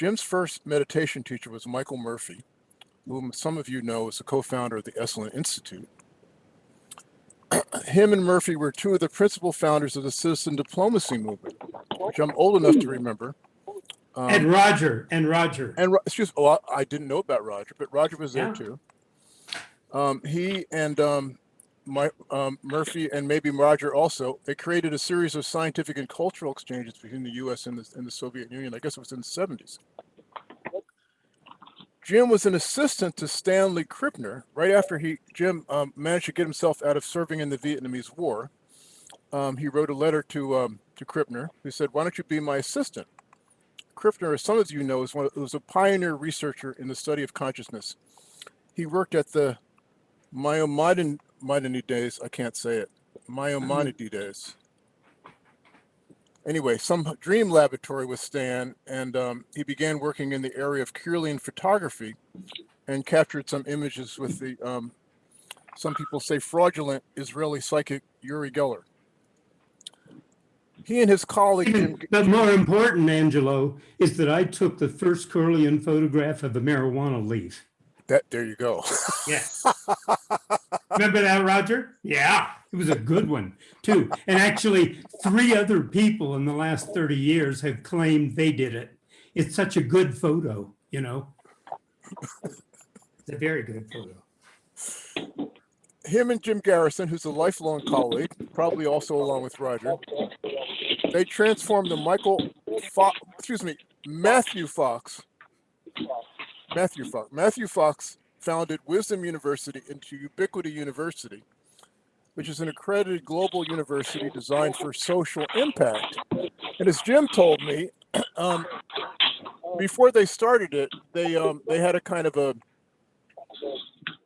Jim's first meditation teacher was Michael Murphy, whom some of you know is the co-founder of the Esalen Institute. Him and Murphy were two of the principal founders of the citizen diplomacy movement, which I'm old enough to remember. Um, And Roger, and Roger. and excuse, oh, I I didn't know about Roger, but Roger was there Yeah. too. Um, he and um, my um, Murphy and maybe Roger also they created a series of scientific and cultural exchanges between the U.S. and the, and the Soviet Union. I guess it was in the seventies. Jim was an assistant to Stanley Krippner right after he Jim um, managed to get himself out of serving in the Vietnamese War. Um, he wrote a letter to um, to Krippner who said, "Why don't you be my assistant?" Krippner, as some of you know, is one of, was a pioneer researcher in the study of consciousness. He worked at the Maimonides, days. I can't say it, Maimonides. Days. Anyway, some dream laboratory with Stan, and um, he began working in the area of Kirlian photography and captured some images with the, um, some people say fraudulent Israeli psychic Uri Geller. He and his colleague, But more important, Angelo, is that I took the first Kirlian photograph of a marijuana leaf. that, there you go. Yeah. Remember that, Roger? Yeah, it was a good one too. And actually, three other people in the last 30 years have claimed they did it. It's such a good photo, you know? It's a very good photo. him and Jim Garrison, who's a lifelong colleague, probably also along with Roger, they transformed the Michael, Fo- excuse me, Matthew Fox, Matthew Fox, Matthew Fox founded Wisdom University into Ubiquity University, which is an accredited global university designed for social impact. And as Jim told me, um, before they started it, they um, they had a kind of a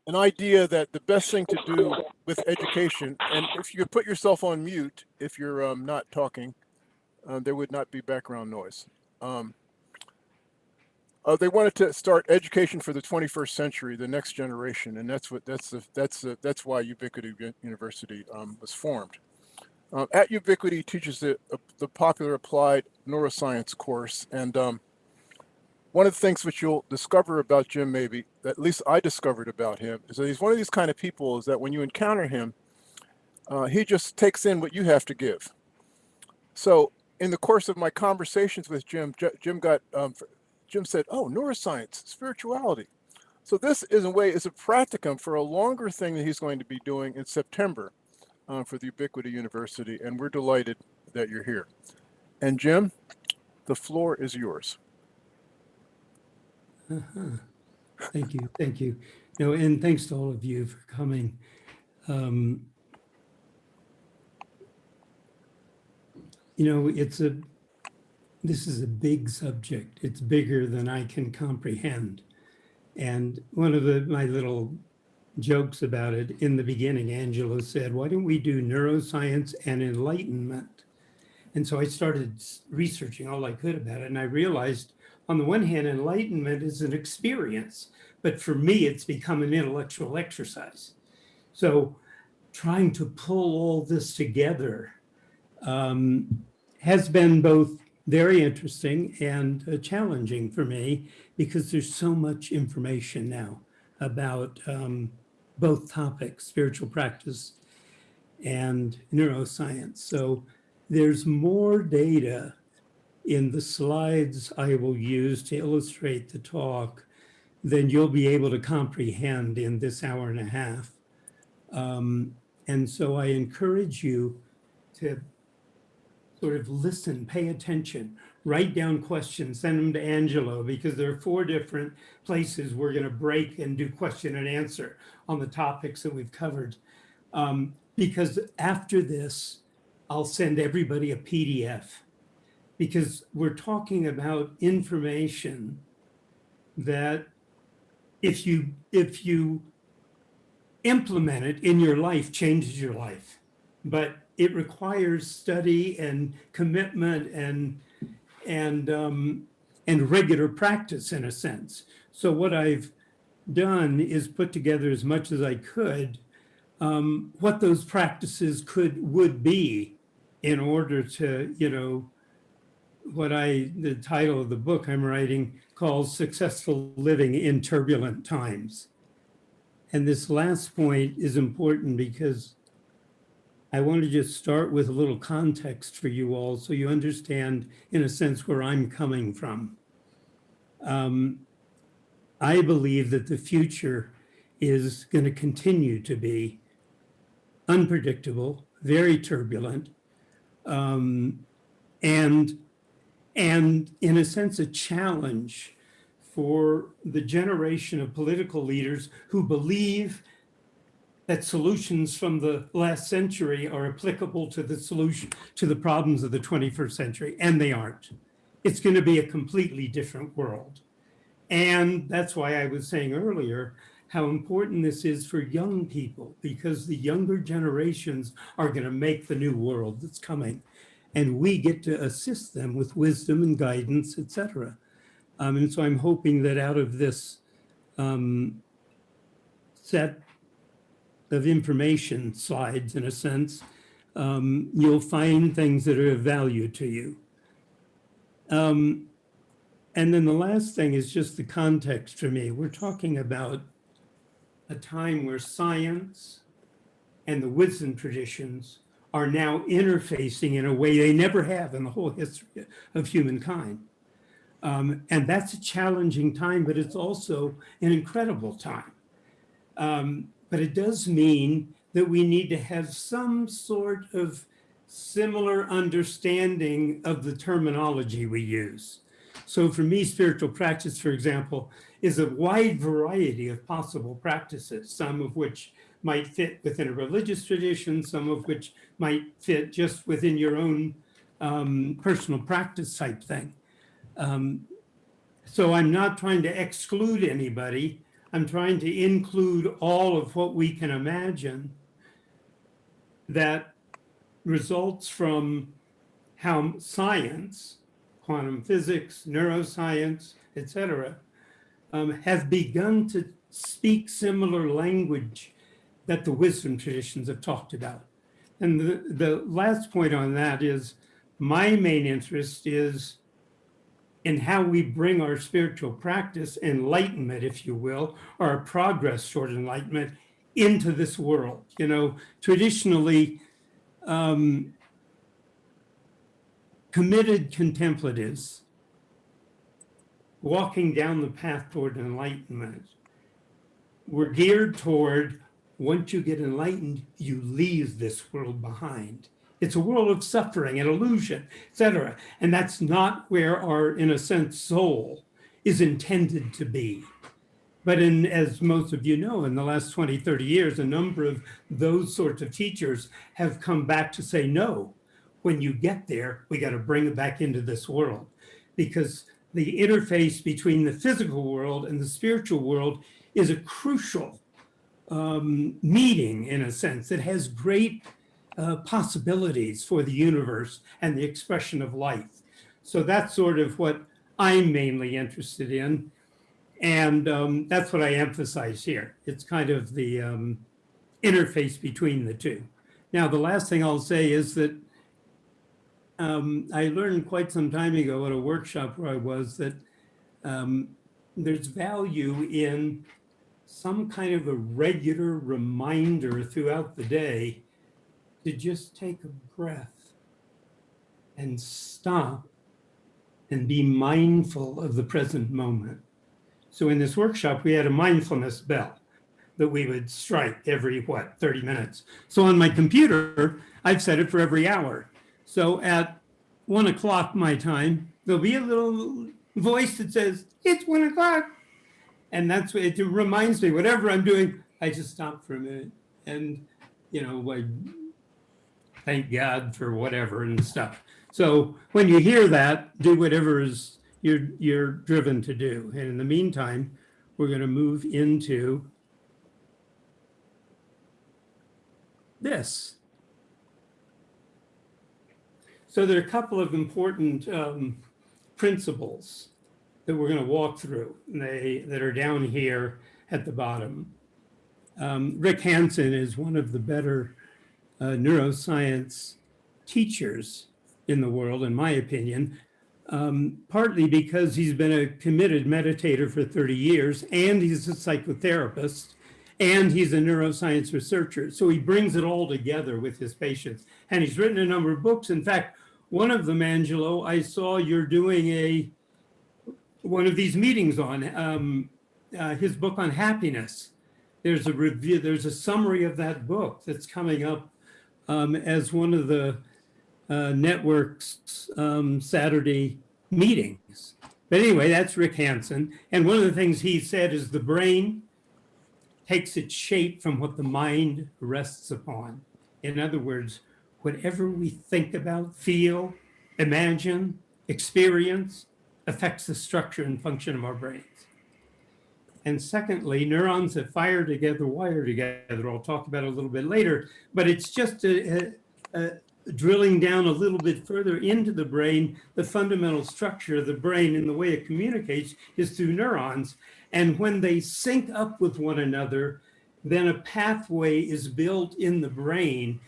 an idea that the best thing to do with education, and if you could put yourself on mute if you're um, not talking, uh, there would not be background noise. Um, uh, they wanted to start education for the 21st century, the next generation, and that's what that's the that's the that's why Ubiquity University um, was formed. Um, at Ubiquity teaches the uh, the popular applied neuroscience course, and um, one of the things which you'll discover about Jim, maybe at least I discovered about him, is that he's one of these kind of people. Is that when you encounter him, uh, he just takes in what you have to give. So in the course of my conversations with Jim, Jim got um, Jim said, "Oh, neuroscience, spirituality." So this, is a way, is a practicum for a longer thing that he's going to be doing in September uh, for the Ubiquity University, and we're delighted that you're here. And Jim, the floor is yours. Uh-huh. Thank you, thank you. No, and thanks to all of you for coming. Um, you know, it's a, this is a big subject. It's bigger than I can comprehend. And one of the, my little jokes about it in the beginning, Angelo said, why don't we do neuroscience and enlightenment? And so I started researching all I could about it. And I realized on the one hand, enlightenment is an experience, but for me, it's become an intellectual exercise. So trying to pull all this together um, has been both very interesting and uh, challenging for me because there's so much information now about um, both topics, spiritual practice and neuroscience. So there's more data in the slides I will use to illustrate the talk than you'll be able to comprehend in this hour and a half. Um, and so I encourage you to sort of listen, pay attention, write down questions, send them to Angelo because there are four different places we're going to break and do question and answer on the topics that we've covered. Um, because after this, I'll send everybody a PDF because we're talking about information that if you if you implement it in your life changes your life but it requires study and commitment and and um, and regular practice in a sense so what i've done is put together as much as i could um, what those practices could would be in order to you know what I, the title of the book I'm writing calls Successful Living in Turbulent Times. And this last point is important because I want to just start with a little context for you all so you understand, in a sense, where I'm coming from. Um, I believe that the future is going to continue to be unpredictable, very turbulent, um, and and in a sense a challenge for the generation of political leaders who believe that solutions from the last century are applicable to the solution to the problems of the 21st century and they aren't. It's going to be a completely different world. And that's why i was saying earlier how important this is for young people because the younger generations are going to make the new world that's coming. And we get to assist them with wisdom and guidance, etc. Um, and so I'm hoping that out of this um, set of information slides, in a sense, um, you'll find things that are of value to you. Um, and then the last thing is just the context for me. We're talking about a time where science and the wisdom traditions are now interfacing in a way they never have in the whole history of humankind. Um, and that's a challenging time, but it's also an incredible time. Um, but it does mean that we need to have some sort of similar understanding of the terminology we use. So for me, spiritual practice, for example, is a wide variety of possible practices, some of which might fit within a religious tradition, some of which might fit just within your own um, personal practice type thing. Um, so I'm not trying to exclude anybody. I'm trying to include all of what we can imagine that results from how science, quantum physics, neuroscience, etc., um, have begun to speak similar language that the wisdom traditions have talked about. And the, the last point on that is my main interest is in how we bring our spiritual practice, enlightenment, if you will, or progress toward enlightenment into this world. You know, traditionally, um, committed contemplatives walking down the path toward enlightenment were geared toward once you get enlightened, you leave this world behind. It's a world of suffering and illusion, etc. And that's not where our, in a sense, soul is intended to be. But in, as most of you know, in the last 20, 30 years, a number of those sorts of teachers have come back to say, no, when you get there, we got to bring it back into this world because the interface between the physical world and the spiritual world is a crucial um, meeting in a sense. It has great uh, possibilities for the universe and the expression of life. So that's sort of what I'm mainly interested in. And um, that's what I emphasize here. It's kind of the um, interface between the two. Now, the last thing I'll say is that um, I learned quite some time ago at a workshop where I was that um, there's value in some kind of a regular reminder throughout the day to just take a breath and stop and be mindful of the present moment. So in this workshop, we had a mindfulness bell that we would strike every, what, 30 minutes. So on my computer, I've set it for every hour. So at one o'clock my time, there'll be a little voice that says, it's one o'clock. And that's what it reminds me, whatever I'm doing, I just stop for a minute and, you know, I thank God for whatever and stuff. So when you hear that, do whatever is you're, you're driven to do. And in the meantime, we're going to move into this. So there are a couple of important um, principles that we're going to walk through they, that are down here at the bottom. Um, Rick Hanson is one of the better uh, neuroscience teachers in the world, in my opinion. um, partly because he's been a committed meditator for 30 years and he's a psychotherapist and he's a neuroscience researcher. So he brings it all together with his patients. And he's written a number of books. In fact, one of them, Angelo, I saw you're doing a one of these meetings on um, uh, his book on happiness. There's a review, there's a summary of that book that's coming up um, as one of the uh, network's um, Saturday meetings. But anyway, that's Rick Hanson. And one of the things he said is the brain takes its shape from what the mind rests upon. In other words, whatever we think about, feel, imagine, experience, affects the structure and function of our brains. And secondly, neurons that fire together, wire together. I'll talk about a little bit later, but it's just a, a, a drilling down a little bit further into the brain, the fundamental structure of the brain and the way it communicates is through neurons. And when they sync up with one another, then a pathway is built in the brain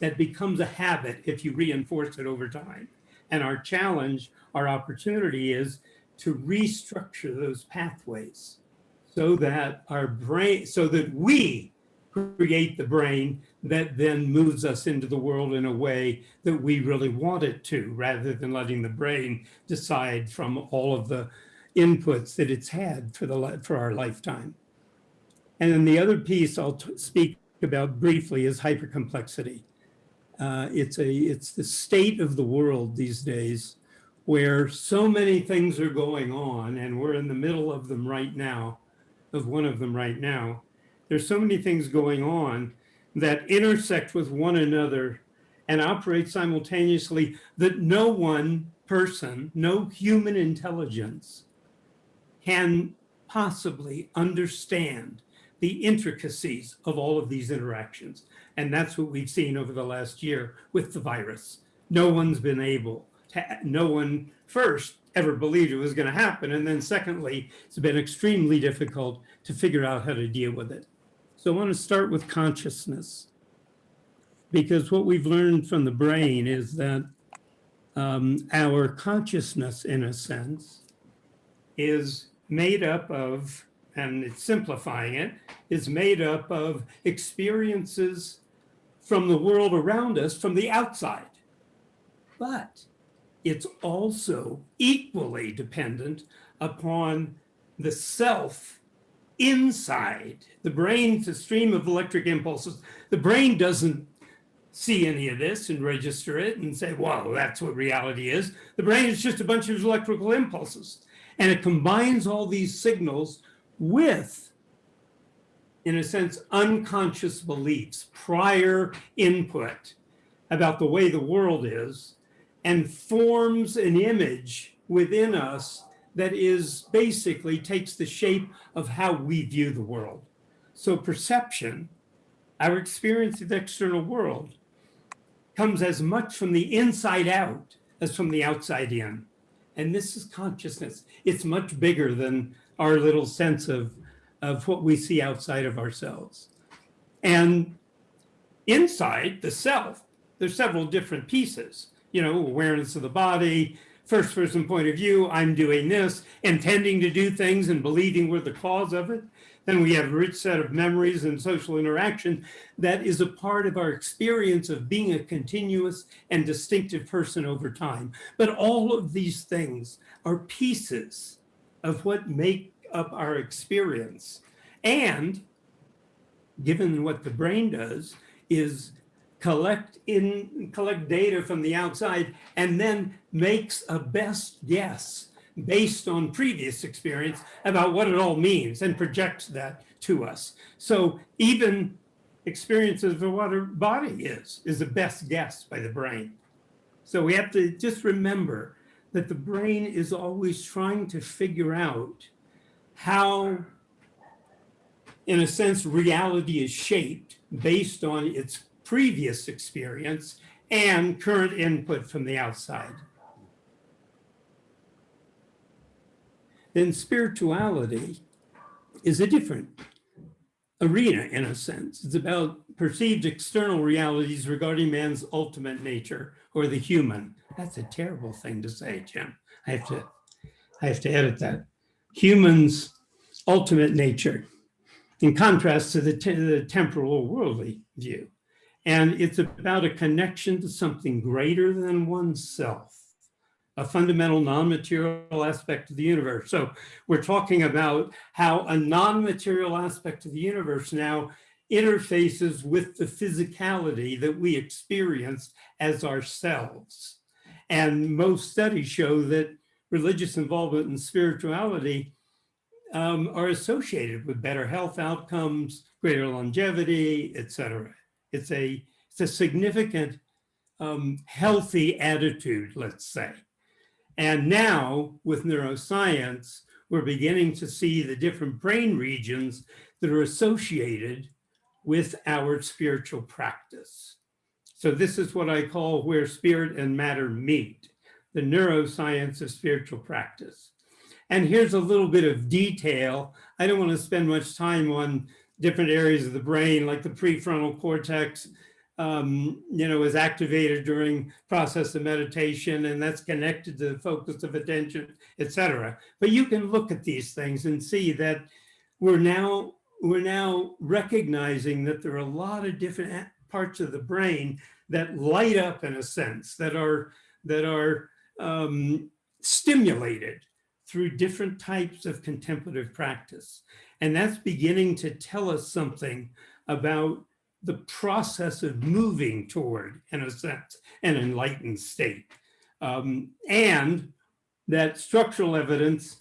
that becomes a habit if you reinforce it over time. And our challenge, our opportunity is to restructure those pathways so that our brain, so that we create the brain that then moves us into the world in a way that we really want it to, rather than letting the brain decide from all of the inputs that it's had for the for our lifetime. And then the other piece I'll speak about briefly is hypercomplexity. Uh, it's a it's the state of the world these days where so many things are going on and we're in the middle of them right now, of one of them right now. There's so many things going on that intersect with one another and operate simultaneously that no one person, no human intelligence can possibly understand the intricacies of all of these interactions. And that's what we've seen over the last year with the virus. No one's been able to, no one first ever believed it was gonna happen. And then secondly, it's been extremely difficult to figure out how to deal with it. So I wanna start with consciousness because what we've learned from the brain is that um, our consciousness, in a sense, is made up of and it's simplifying it, is made up of experiences from the world around us from the outside. But it's also equally dependent upon the self inside. The brain's a stream of electric impulses. The brain doesn't see any of this and register it and say, "Well, that's what reality is. The brain is just a bunch of electrical impulses. And it combines all these signals with, in a sense, unconscious beliefs, prior input about the way the world is, and forms an image within us that is basically takes the shape of how we view the world. So perception, our experience of the external world, comes as much from the inside out as from the outside in. And this is consciousness. It's much bigger than our little sense of, of what we see outside of ourselves. And inside the self, there's several different pieces, you know, awareness of the body, first person point of view, I'm doing this, intending to do things and believing we're the cause of it. Then we have a rich set of memories and social interaction that is a part of our experience of being a continuous and distinctive person over time. But all of these things are pieces of what make up our experience. And given what the brain does is collect in collect data from the outside and then makes a best guess based on previous experience about what it all means and projects that to us. So even experiences of what our body is, is the best guess by the brain. So we have to just remember that the brain is always trying to figure out how, in a sense, reality is shaped based on its previous experience and current input from the outside. Then spirituality is a different arena in a sense. It's about perceived external realities regarding man's ultimate nature or the human. That's a terrible thing to say, Jim. I have to, I have to edit that. Humans' ultimate nature, in contrast to the, te- the temporal or worldly view. And it's about a connection to something greater than oneself, a fundamental non-material aspect of the universe. So we're talking about how a non-material aspect of the universe now interfaces with the physicality that we experience as ourselves. And most studies show that religious involvement in spirituality um, are associated with better health outcomes, greater longevity, et cetera. It's a, it's a significant um, healthy attitude, let's say. And now with neuroscience, we're beginning to see the different brain regions that are associated with our spiritual practice. So this is what I call where spirit and matter meet, the neuroscience of spiritual practice. And here's a little bit of detail. I don't want to spend much time on different areas of the brain, like the prefrontal cortex, um, you know, is activated during process of meditation, and that's connected to the focus of attention, et cetera. But you can look at these things and see that we're now we're now recognizing that there are a lot of different parts of the brain that light up in a sense that are that are um, stimulated through different types of contemplative practice. And that's beginning to tell us something about the process of moving toward, in a sense, an enlightened state. Um, and that structural evidence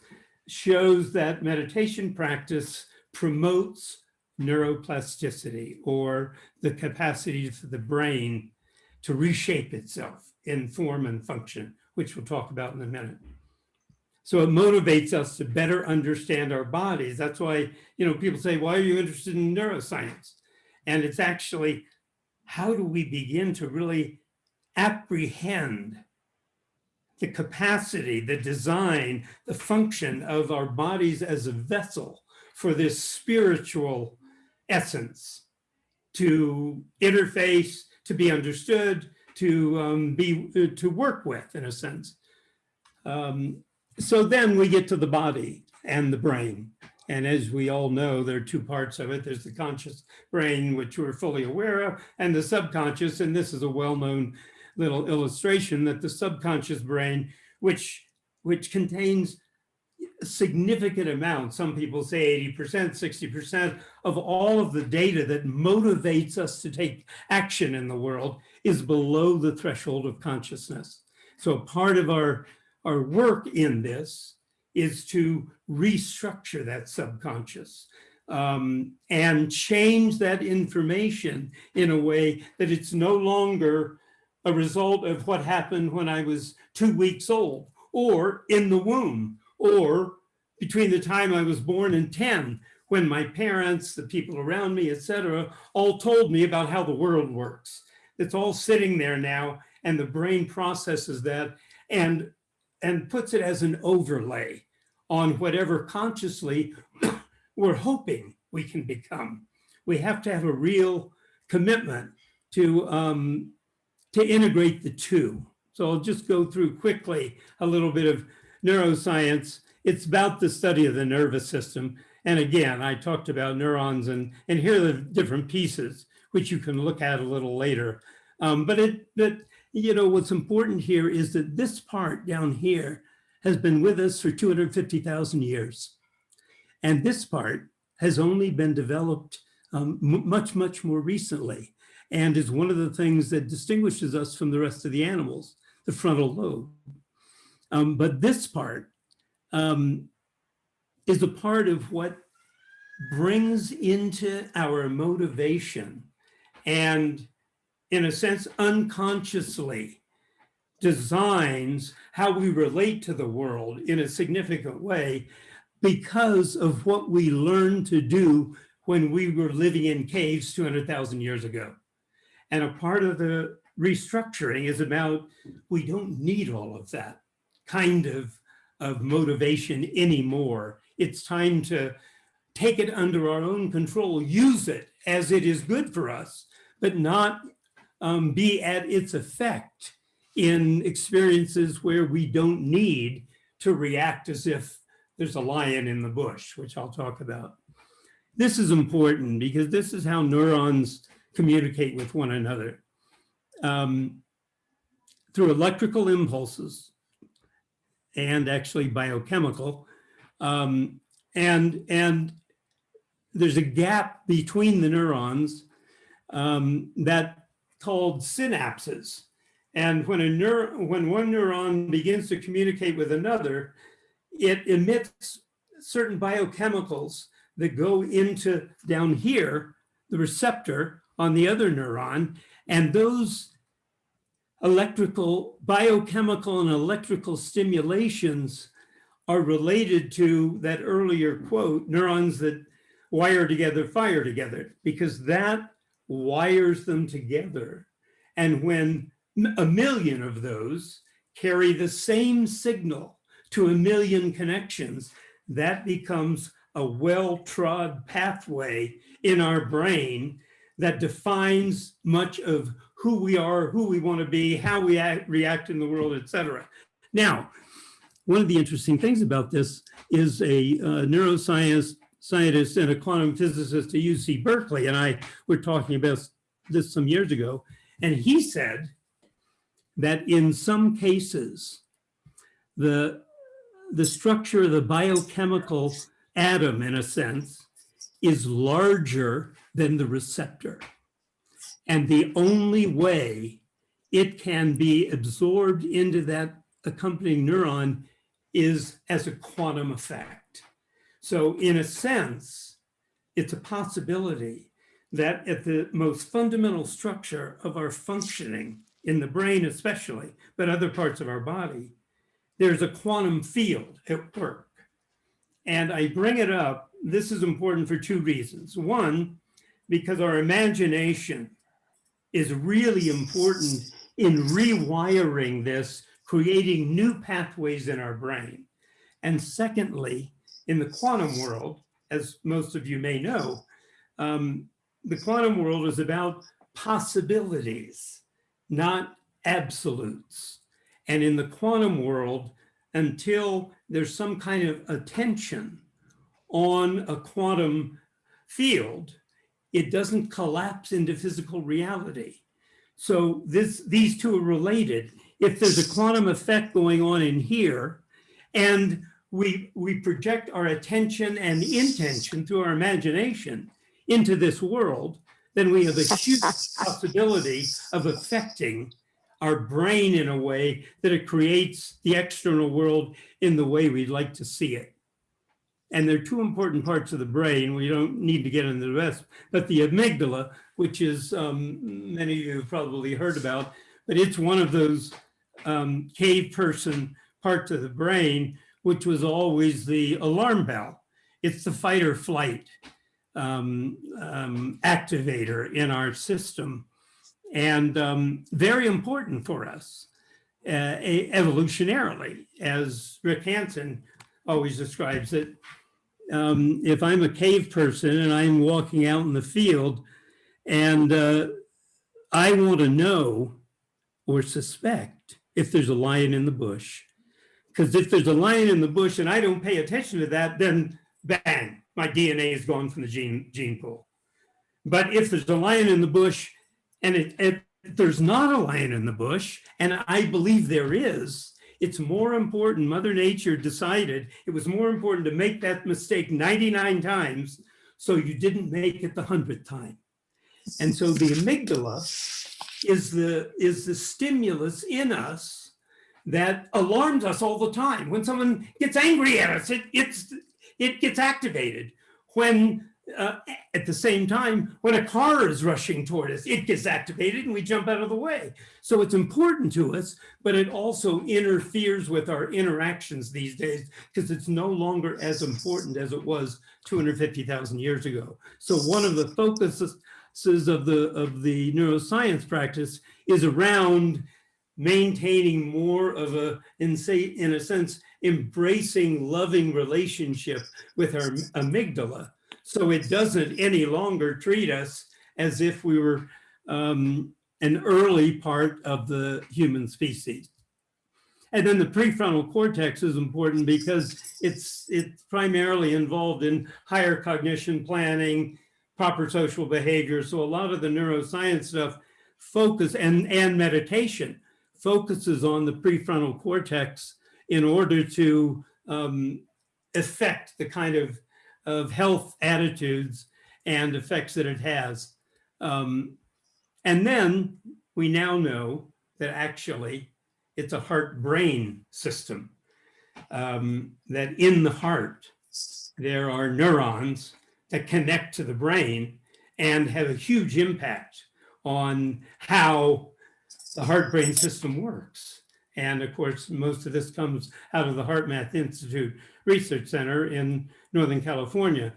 shows that meditation practice promotes neuroplasticity or the capacity for the brain to reshape itself in form and function, which we'll talk about in a minute. So it motivates us to better understand our bodies. That's why, you know, people say, why are you interested in neuroscience? And it's actually, how do we begin to really apprehend the capacity, the design, the function of our bodies as a vessel for this spiritual essence to interface, to be understood, to um, be to work with in a sense. Um, so then we get to the body and the brain. And as we all know, there are two parts of it. There's the conscious brain, which we're fully aware of, and the subconscious. And this is a well-known little illustration that the subconscious brain, which, which contains significant amount, some people say 80%, 60% of all of the data that motivates us to take action in the world is below the threshold of consciousness. So part of our our work in this is to restructure that subconscious um, and change that information in a way that it's no longer a result of what happened when I was two weeks old or in the womb or between the time I was born and 10 when my parents, the people around me, etc., all told me about how the world works. It's all sitting there now and the brain processes that and and puts it as an overlay on whatever consciously we're hoping we can become. We have to have a real commitment to, um, to integrate the two. So I'll just go through quickly a little bit of neuroscience. It's about the study of the nervous system. And again, I talked about neurons and, and here are the different pieces, which you can look at a little later. Um, but it, but you know, what's important here is that this part down here has been with us for 250,000 years. And this part has only been developed um, much, much more recently and is one of the things that distinguishes us from the rest of the animals, the frontal lobe. Um, but this part um, is a part of what brings into our motivation and in a sense, unconsciously designs how we relate to the world in a significant way because of what we learned to do when we were living in caves 200,000 years ago. And a part of the restructuring is about, we don't need all of that kind of, of motivation anymore. It's time to take it under our own control, use it as it is good for us, but not um, be at its effect in experiences where we don't need to react as if there's a lion in the bush, which I'll talk about. This is important because this is how neurons communicate with one another. Um, through electrical impulses and actually biochemical. Um, and, and there's a gap between the neurons um, that called synapses. And when a neur when one neuron begins to communicate with another, it emits certain biochemicals that go into down here, the receptor on the other neuron, and those electrical, biochemical and electrical stimulations are related to that earlier quote, neurons that wire together, fire together, because that wires them together. And when a million of those carry the same signal to a million connections, that becomes a well-trod pathway in our brain that defines much of who we are, who we want to be, how we act, react in the world, etc. Now, one of the interesting things about this is a uh, neuroscience scientist and a quantum physicist at UC Berkeley, and I were talking about this some years ago, and he said that in some cases, the, the structure of the biochemical atom, in a sense, is larger than the receptor. And the only way it can be absorbed into that accompanying neuron is as a quantum effect. So in a sense, it's a possibility that at the most fundamental structure of our functioning, in the brain especially, but other parts of our body, there's a quantum field at work. And I bring it up, this is important for two reasons. One, because our imagination is really important in rewiring this, creating new pathways in our brain. And secondly, in the quantum world, as most of you may know, um, the quantum world is about possibilities, not absolutes. And in the quantum world, until there's some kind of attention on a quantum field, it doesn't collapse into physical reality. So this, these two are related. If there's a quantum effect going on in here, and we, we project our attention and intention through our imagination into this world, then we have a huge possibility of affecting our brain in a way that it creates the external world in the way we'd like to see it. And there are two important parts of the brain. We don't need to get into the rest, but the amygdala, which is um, many of you have probably heard about, but it's one of those um, cave person parts of the brain, which was always the alarm bell. It's the fight or flight um, um activator in our system and um, very important for us uh, evolutionarily, as Rick Hanson always describes it. Um, if I'm a cave person and I'm walking out in the field and uh, I want to know or suspect if there's a lion in the bush, because if there's a lion in the bush and I don't pay attention to that, then bang, my DNA is gone from the gene, gene pool. But if there's a lion in the bush and it, it, there's not a lion in the bush, and I believe there is, it's more important, Mother Nature decided it was more important to make that mistake 99 times so you didn't make it the 100th time. And so the amygdala is the, is the stimulus in us that alarms us all the time. When someone gets angry at us, it, it's, it gets activated. When uh, at the same time, when a car is rushing toward us, it gets activated and we jump out of the way. So it's important to us, but it also interferes with our interactions these days because it's no longer as important as it was 250,000 years ago. So one of the focuses of the, of the neuroscience practice is around maintaining more of a, in, say, in a sense, embracing loving relationship with our amygdala so it doesn't any longer treat us as if we were um, an early part of the human species. And then the prefrontal cortex is important because it's it's primarily involved in higher cognition planning, proper social behavior. So a lot of the neuroscience stuff focus and and meditation focuses on the prefrontal cortex in order to um, affect the kind of of health attitudes and effects that it has. Um, and then we now know that actually it's a heart-brain system. Um, that in the heart, there are neurons that connect to the brain and have a huge impact on how the heart-brain system works. And of course, most of this comes out of the HeartMath Institute Research Center in Northern California.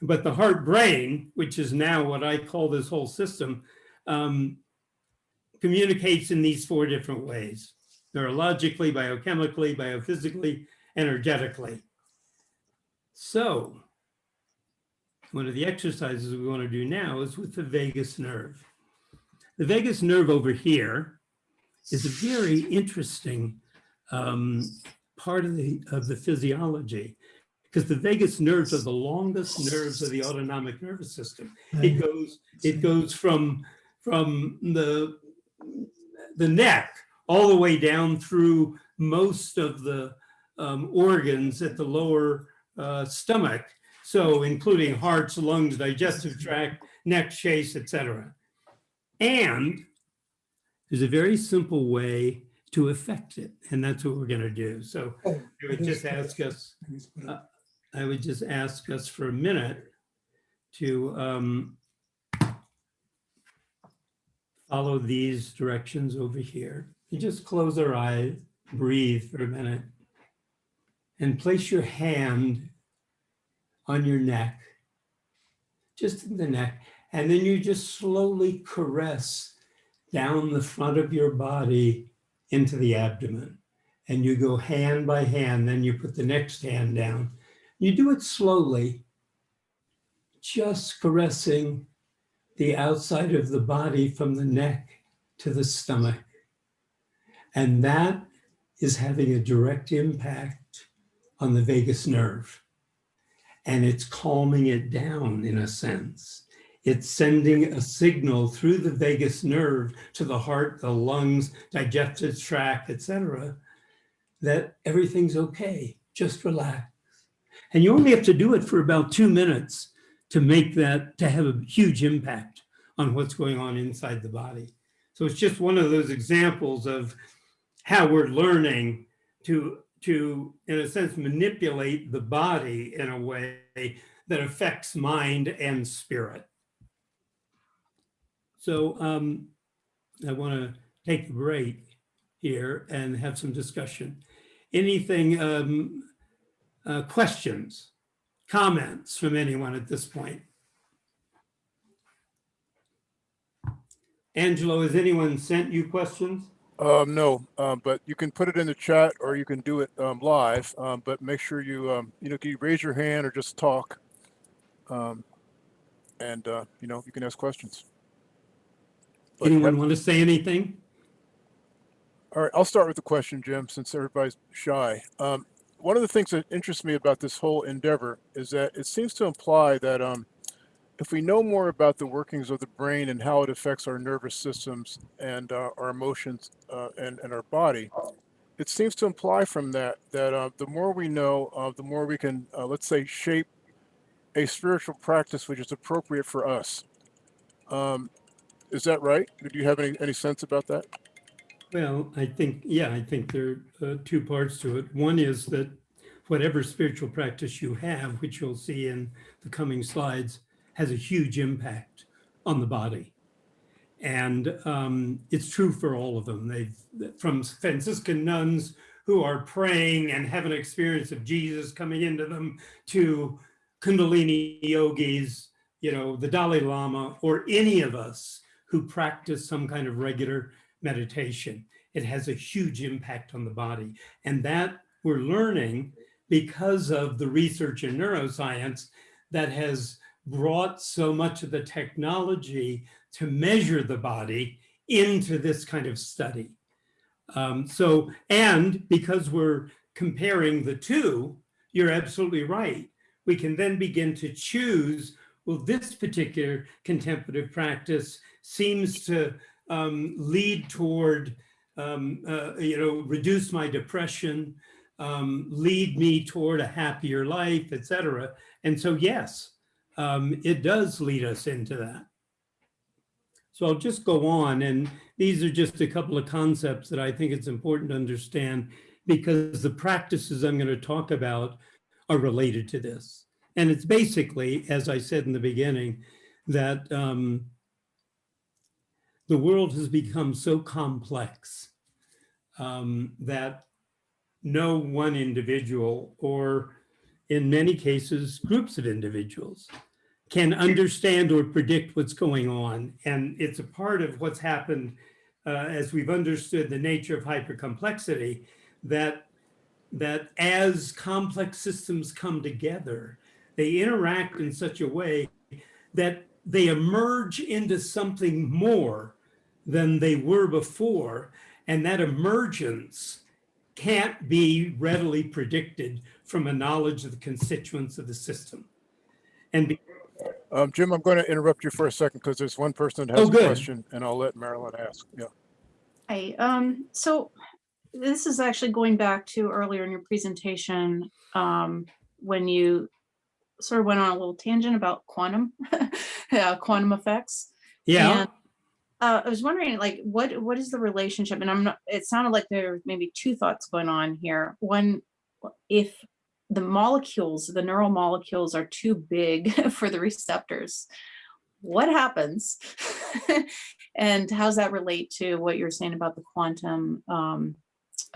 But the heart brain, which is now what I call this whole system, um, communicates in these four different ways, neurologically, biochemically, biophysically, energetically. So one of the exercises we want to do now is with the vagus nerve. The vagus nerve over here is a very interesting um, part of the, of the physiology because the vagus nerves are the longest nerves of the autonomic nervous system. It goes, it goes from, from the, the neck all the way down through most of the um, organs at the lower uh, stomach. So including hearts, lungs, digestive tract, neck, chase, etc. And there's a very simple way to affect it. And that's what we're going to do. So Oh, I would just ask us, uh, I would just ask us for a minute to um, follow these directions over here. And just close our eyes, breathe for a minute, and place your hand on your neck, just in the neck. And then you just slowly caress down the front of your body into the abdomen. And you go hand by hand, then you put the next hand down. You do it slowly, just caressing the outside of the body from the neck to the stomach. And that is having a direct impact on the vagus nerve. And it's calming it down in a sense. It's sending a signal through the vagus nerve to the heart, the lungs, digestive tract, etc., that everything's okay, just relax. And you only have to do it for about two minutes to make that, to have a huge impact on what's going on inside the body. So it's just one of those examples of how we're learning to, to, in a sense, manipulate the body in a way that affects mind and spirit. So um, I want to take a break here and have some discussion. Anything, um, uh, questions, comments from anyone at this point? Angelo, has anyone sent you questions? Um, no, um, but you can put it in the chat or you can do it um, live. Um, but make sure you, um, you know, can you raise your hand or just talk? Um, and, uh, you know, you can ask questions. But Anyone want to say anything? All right, I'll start with the question, Jim, since everybody's shy. Um, one of the things that interests me about this whole endeavor is that it seems to imply that um, if we know more about the workings of the brain and how it affects our nervous systems and uh, our emotions uh, and, and our body, it seems to imply from that that uh, the more we know, uh, the more we can, uh, let's say, shape a spiritual practice which is appropriate for us. Um, is that right? Do you have any, any sense about that? Well, I think, yeah, I think there are uh, two parts to it. One is that whatever spiritual practice you have, which you'll see in the coming slides, has a huge impact on the body. And um, it's true for all of them. They've from Franciscan nuns who are praying and have an experience of Jesus coming into them to Kundalini yogis, you know, the Dalai Lama, or any of us who practice some kind of regular meditation. It has a huge impact on the body. And that we're learning because of the research in neuroscience that has brought so much of the technology to measure the body into this kind of study. Um, so, and because we're comparing the two, you're absolutely right. We can then begin to choose, well, this particular contemplative practice seems to um, lead toward, um, uh, you know, reduce my depression, um, lead me toward a happier life, et cetera. And so, yes, um, it does lead us into that. So I'll just go on and these are just a couple of concepts that I think it's important to understand because the practices I'm going to talk about are related to this. And it's basically, as I said in the beginning, that um, the world has become so complex um, that no one individual or in many cases, groups of individuals can understand or predict what's going on. And it's a part of what's happened uh, as we've understood the nature of hypercomplexity, that, that as complex systems come together, they interact in such a way that they emerge into something more than they were before. And that emergence can't be readily predicted from a knowledge of the constituents of the system. And Um, Jim, I'm going to interrupt you for a second because there's one person that Oh, has a question and I'll let Marilyn ask. Yeah. Hi, um, so this is actually going back to earlier in your presentation, um, when you sort of went on a little tangent about quantum, uh, quantum effects. yeah, And, Uh, I was wondering, like, what, what is the relationship? And I'm not, it sounded like there were maybe two thoughts going on here. One, if the molecules, the neural molecules are too big for the receptors, what happens? And how does that relate to what you're saying about the quantum um,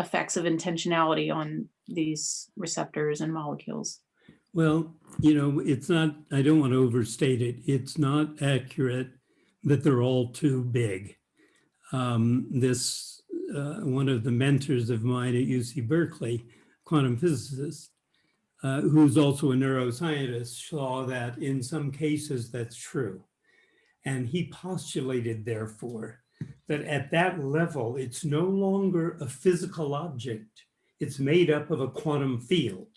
effects of intentionality on these receptors and molecules? well, you know, it's not, I don't want to overstate it. It's not accurate that they're all too big. Um, this, uh, one of the mentors of mine at UC Berkeley, quantum physicist, uh, who's also a neuroscientist, saw that in some cases that's true. And he postulated, therefore, that at that level, it's no longer a physical object. It's made up of a quantum field.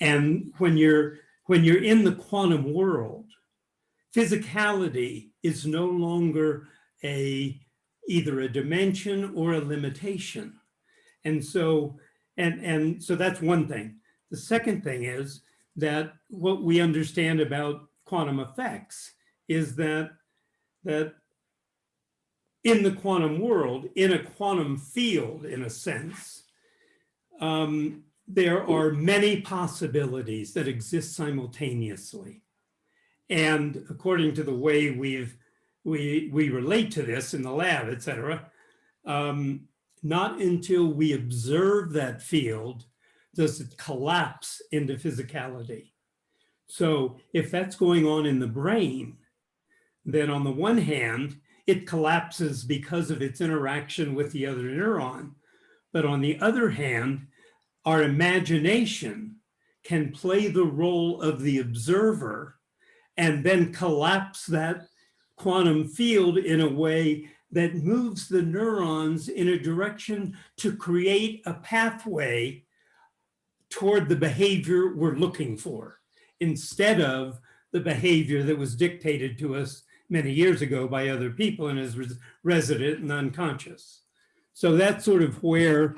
And when you're, when you're in the quantum world, physicality is no longer a, either a dimension or a limitation. And so, and, and so that's one thing. The second thing is that what we understand about quantum effects is that, that in the quantum world, in a quantum field, in a sense, um, there are many possibilities that exist simultaneously. And according to the way we've, we, we relate to this in the lab, et cetera, um, not until we observe that field does it collapse into physicality. So if that's going on in the brain, then on the one hand, it collapses because of its interaction with the other neuron. But on the other hand, our imagination can play the role of the observer and then collapse that quantum field in a way that moves the neurons in a direction to create a pathway toward the behavior we're looking for instead of the behavior that was dictated to us many years ago by other people and is res resident and unconscious. So that's sort of where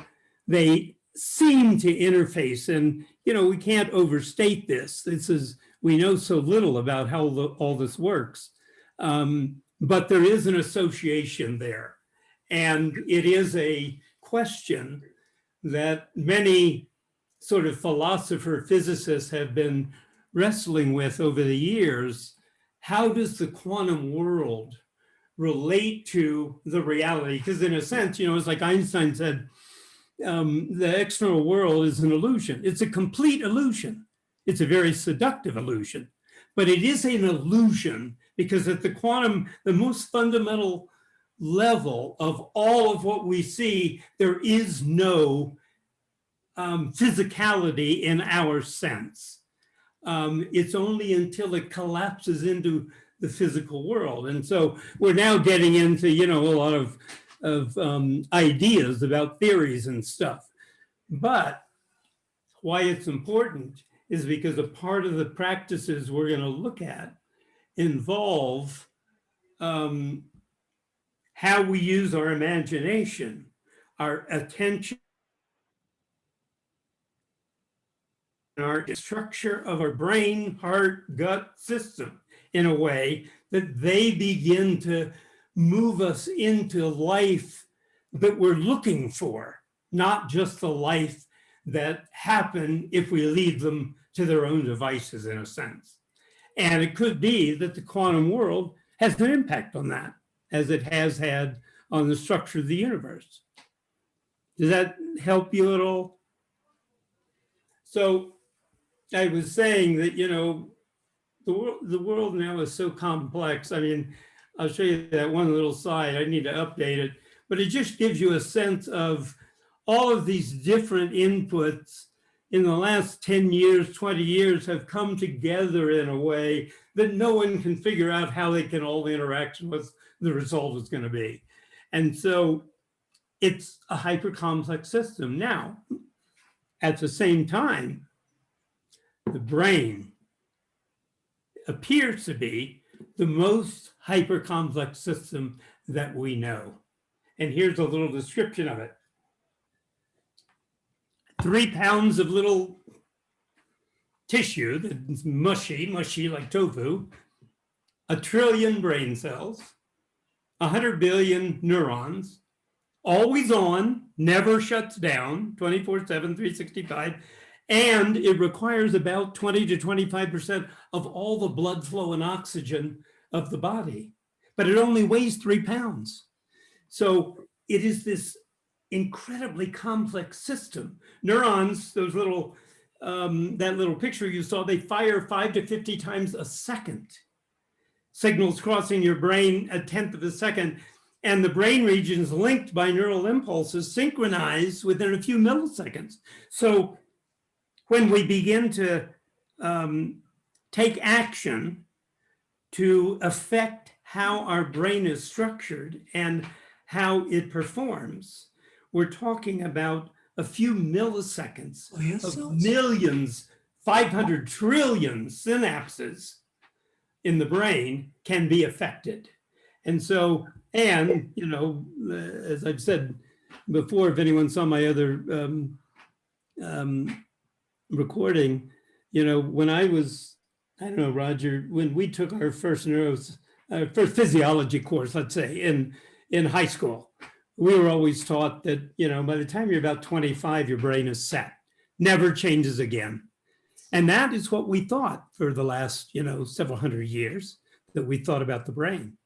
they seem to interface. And, you know, we can't overstate this. This is, we know so little about how the, all this works. Um, but there is an association there. And it is a question that many sort of philosopher physicists have been wrestling with over the years. How does the quantum world relate to the reality? Because in a sense, you know, it's like Einstein said, um, the external world is an illusion. It's a complete illusion. It's a very seductive illusion, but it is an illusion because at the quantum, the most fundamental level of all of what we see, there is no um, physicality in our sense. Um, it's only until it collapses into the physical world. And so we're now getting into, you know, a lot of of um, ideas about theories and stuff. But why it's important is because a part of the practices we're going to look at involve um, how we use our imagination, our attention, our structure of our brain, heart, gut system in a way that they begin to move us into life that we're looking for, not just the life that happen if we leave them to their own devices in a sense. And it could be that the quantum world has an impact on that as it has had on the structure of the universe. Does that help you at all? So I was saying that, you know, the world, the world now is so complex. I mean, I'll show you that one little slide. I need to update it, but it just gives you a sense of all of these different inputs in the last 10 years, 20 years have come together in a way that no one can figure out how they can all interact what the result is going to be. And so it's a hyper complex system. Now, at the same time, the brain appears to be the most hyper complex system that we know. And here's a little description of it. Three pounds of little tissue that's mushy, mushy like tofu, a trillion brain cells, 100 billion neurons, always on, never shuts down, 24 7, 365. And it requires about 20 to 25% of all the blood flow and oxygen of the body, but it only weighs three pounds. So it is this incredibly complex system. Neurons, those little, um, that little picture you saw, they fire five to 50 times a second. Signals crossing your brain a tenth of a second. And the brain regions linked by neural impulses synchronize within a few milliseconds. So when we begin to um, take action to affect how our brain is structured and how it performs, we're talking about a few milliseconds of millions, 500 trillion synapses in the brain can be affected. And so, and, you know, uh, as I've said before, if anyone saw my other um, um, recording, you know, when I was, I don't know, Roger, when we took our first neuros, our first physiology course, let's say, in, in high school, we were always taught that, you know, by the time you're about 25, your brain is set, never changes again. And that is what we thought for the last, you know, several hundred years that we thought about the brain.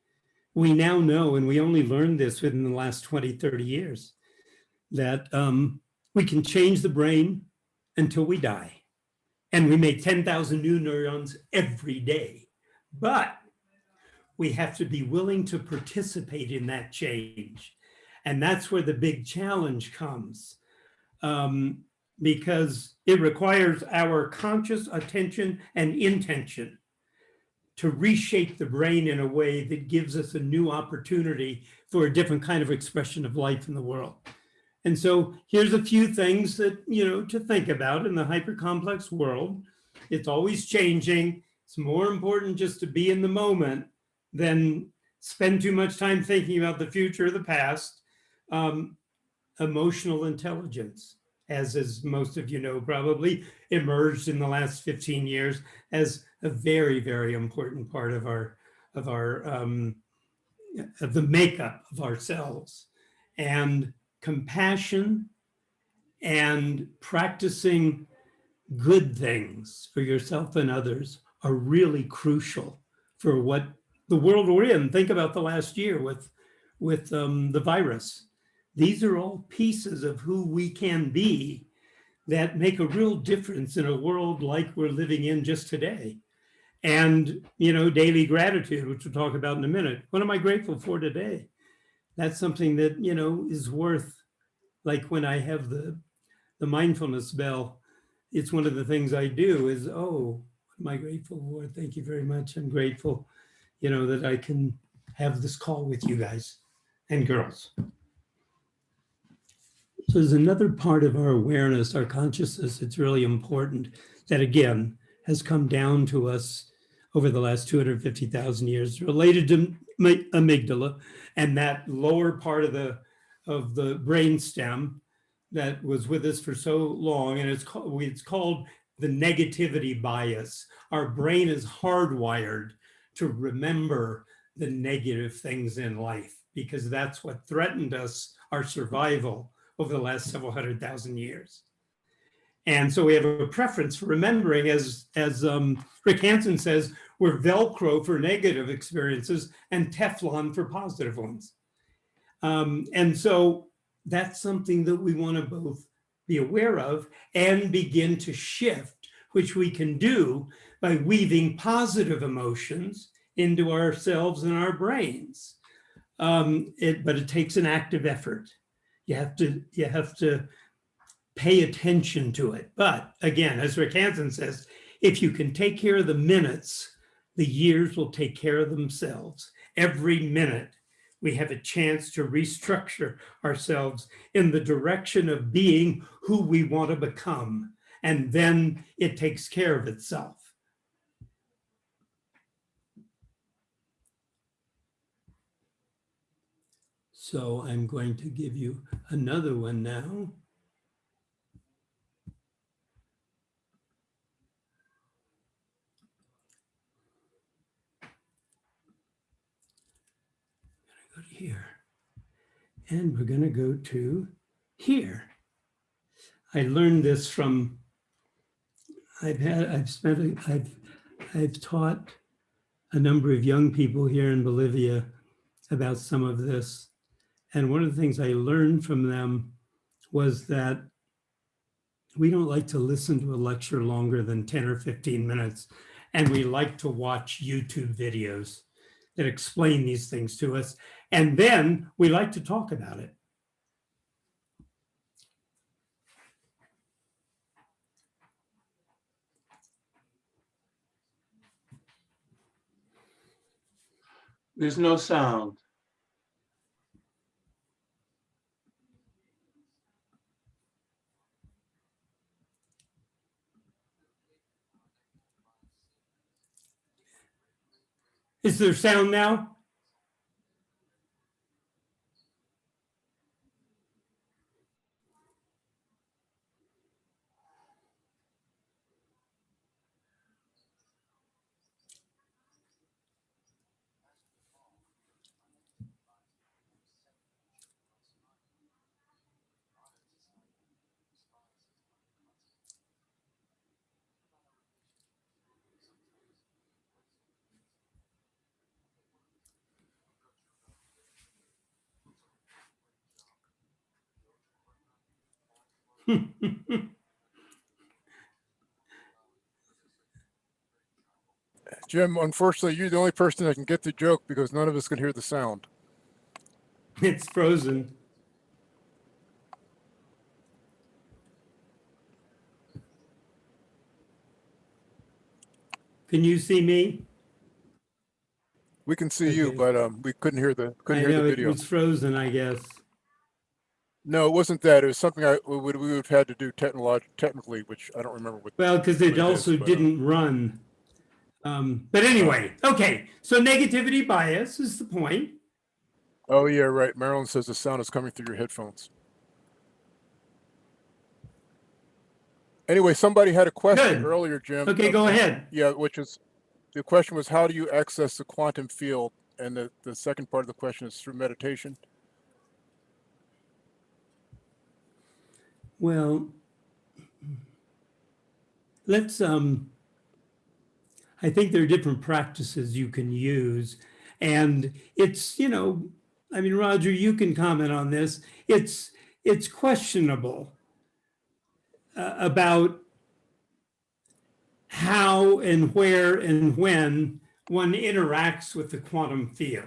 We now know, and we only learned this within the last 20, 30 years, that um, we can change the brain until we die. And we make 10,000 new neurons every day. But we have to be willing to participate in that change. And that's where the big challenge comes um, because it requires our conscious attention and intention to reshape the brain in a way that gives us a new opportunity for a different kind of expression of life in the world. And so here's a few things that, you know, to think about in the hyper-complex world. It's always changing. It's more important just to be in the moment than spend too much time thinking about the future or the past. Um, emotional intelligence, as as most of you know, probably emerged in the last 15 years as a very, very important part of our of our um, of the makeup of ourselves. And compassion and practicing good things for yourself and others are really crucial for what the world we're in. Think about the last year with, with um, the virus. These are all pieces of who we can be that make a real difference in a world like we're living in just today. And, you know, daily gratitude, which we'll talk about in a minute. What am I grateful for today? that's something that, you know, is worth, like when I have the, the mindfulness bell, it's one of the things I do is, oh, am I grateful for? Thank you very much. I'm grateful, you know, that I can have this call with you guys and girls. So there's another part of our awareness, our consciousness, it's really important that again, has come down to us over the last 250,000 years related to amygdala and that lower part of the, of the brain stem that was with us for so long. And it's called, it's called the negativity bias. Our brain is hardwired to remember the negative things in life because that's what threatened us, our survival over the last several hundred thousand years. And so we have a preference for remembering, as, as um, Rick Hanson says, we're Velcro for negative experiences and Teflon for positive ones. Um, and so that's something that we want to both be aware of and begin to shift, which we can do by weaving positive emotions into ourselves and our brains. Um, it, but it takes an active effort. You have to, you have to pay attention to it. But again, as Rick Hanson says, if you can take care of the minutes, the years will take care of themselves. Every minute, we have a chance to restructure ourselves in the direction of being who we want to become. And then it takes care of itself. So I'm going to give you another one now. Go to here. And we're going to go to here. I learned this from, I've had, I've spent, I've, I've taught a number of young people here in Bolivia about some of this. And one of the things I learned from them was that we don't like to listen to a lecture longer than 10 or 15 minutes. And we like to watch YouTube videos that explain these things to us. And then we like to talk about it. There's no sound. Is there sound now? Jim, unfortunately, you're the only person that can get the joke because none of us can hear the sound. It's frozen. Can you see me? We can see you, but um, we couldn't hear the couldn't I hear know the it video. was frozen, I guess. No, it wasn't that. It was something I we would we would have had to do technolog technically, which I don't remember what. Well, because it is, also but, uh, didn't run. Um, but anyway, okay, so negativity bias is the point. Oh yeah, right. Marilyn says the sound is coming through your headphones. Anyway, somebody had a question Good. earlier, Jim. Okay, uh, go ahead. Yeah, which is the question was how do you access the quantum field? And the, the second part of the question is through meditation. Well, let's, um, I think there are different practices you can use. And it's, you know, I mean, Roger, you can comment on this. It's, it's questionable uh, about how and where and when one interacts with the quantum field.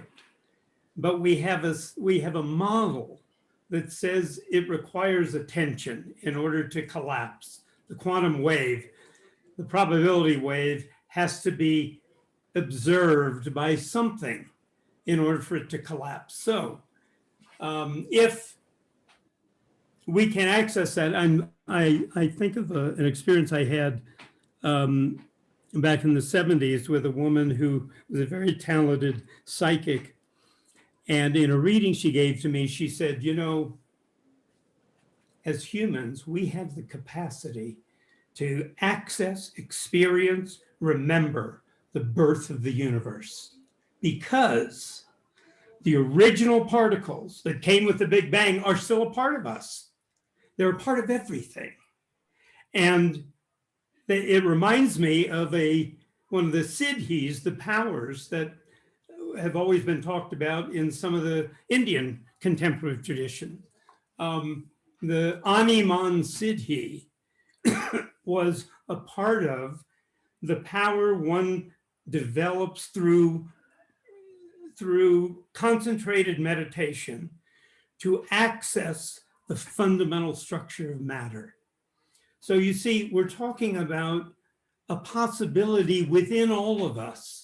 But we have a, we have a model that says it requires attention in order to collapse. The quantum wave, the probability wave has to be observed by something in order for it to collapse. So um, if we can access that. And I, I think of a- an experience I had um, back in the 70s with a woman who was a very talented psychic. And in a reading she gave to me, she said, you know, as humans, we have the capacity to access, experience, remember the birth of the universe because the original particles that came with the Big Bang are still a part of us. They're a part of everything. And it reminds me of a one of the siddhis, the powers that have always been talked about in some of the Indian contemplative tradition. Um, the Animan Siddhi was a part of the power one develops through through concentrated meditation to access the fundamental structure of matter. So you see, we're talking about a possibility within all of us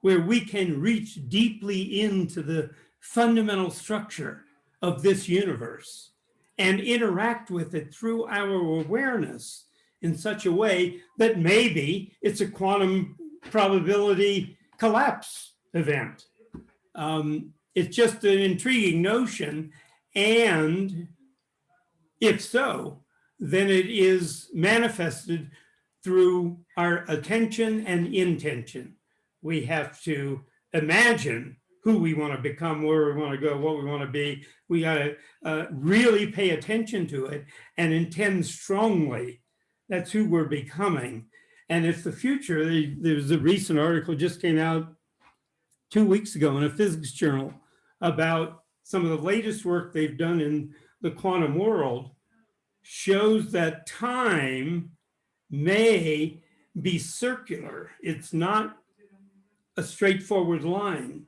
where we can reach deeply into the fundamental structure of this universe and interact with it through our awareness in such a way that maybe it's a quantum probability collapse event. Um, it's just an intriguing notion. And if so, then it is manifested through our attention and intention. We have to imagine who we want to become, where we want to go, what we want to be. We got to uh, really pay attention to it and intend strongly. That's who we're becoming. And it's the future. There- There's a recent article just came out two weeks ago in a physics journal about some of the latest work they've done in the quantum world shows that time may be circular. It's not a straightforward line.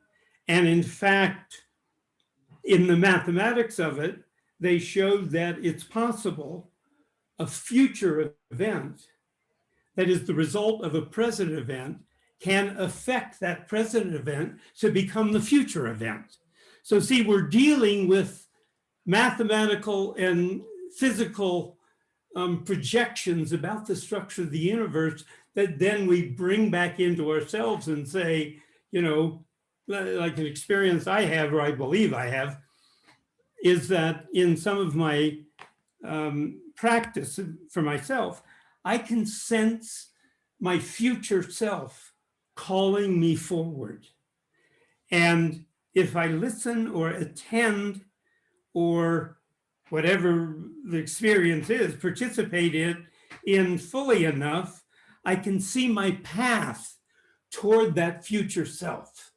And in fact, in the mathematics of it, they showed that it's possible a future event that is the result of a present event can affect that present event to become the future event. So see, we're dealing with mathematical and physical um, projections about the structure of the universe that then we bring back into ourselves and say, you know, like an experience I have, or I believe I have, is that in some of my um, practice for myself, I can sense my future self calling me forward. And if I listen or attend or whatever the experience is, participate in, in fully enough, I can see my path toward that future self.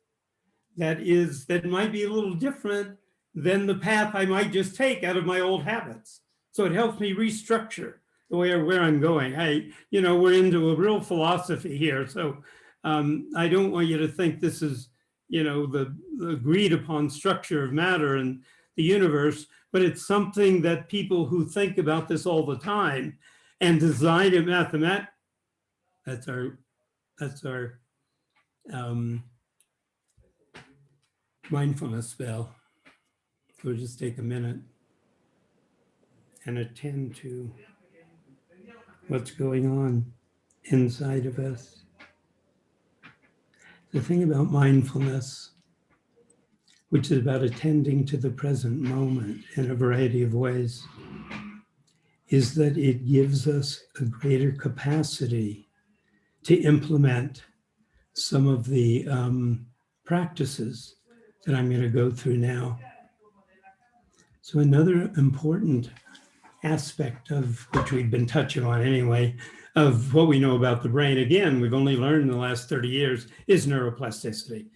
That is, that might be a little different than the path I might just take out of my old habits. So it helps me restructure the way where I'm going. I, you know, we're into a real philosophy here. So um, I don't want you to think this is, you know, the, the agreed upon structure of matter and the universe, but it's something that people who think about this all the time and design a mathemat, that's our, that's our um, mindfulness spell. So just take a minute and attend to what's going on inside of us. The thing about mindfulness, which is about attending to the present moment in a variety of ways, is that it gives us a greater capacity to implement some of the um, practices that I'm going to go through now. So another important aspect of which we've been touching on anyway, of what we know about the brain, again, we've only learned in the last 30 years, is neuroplasticity.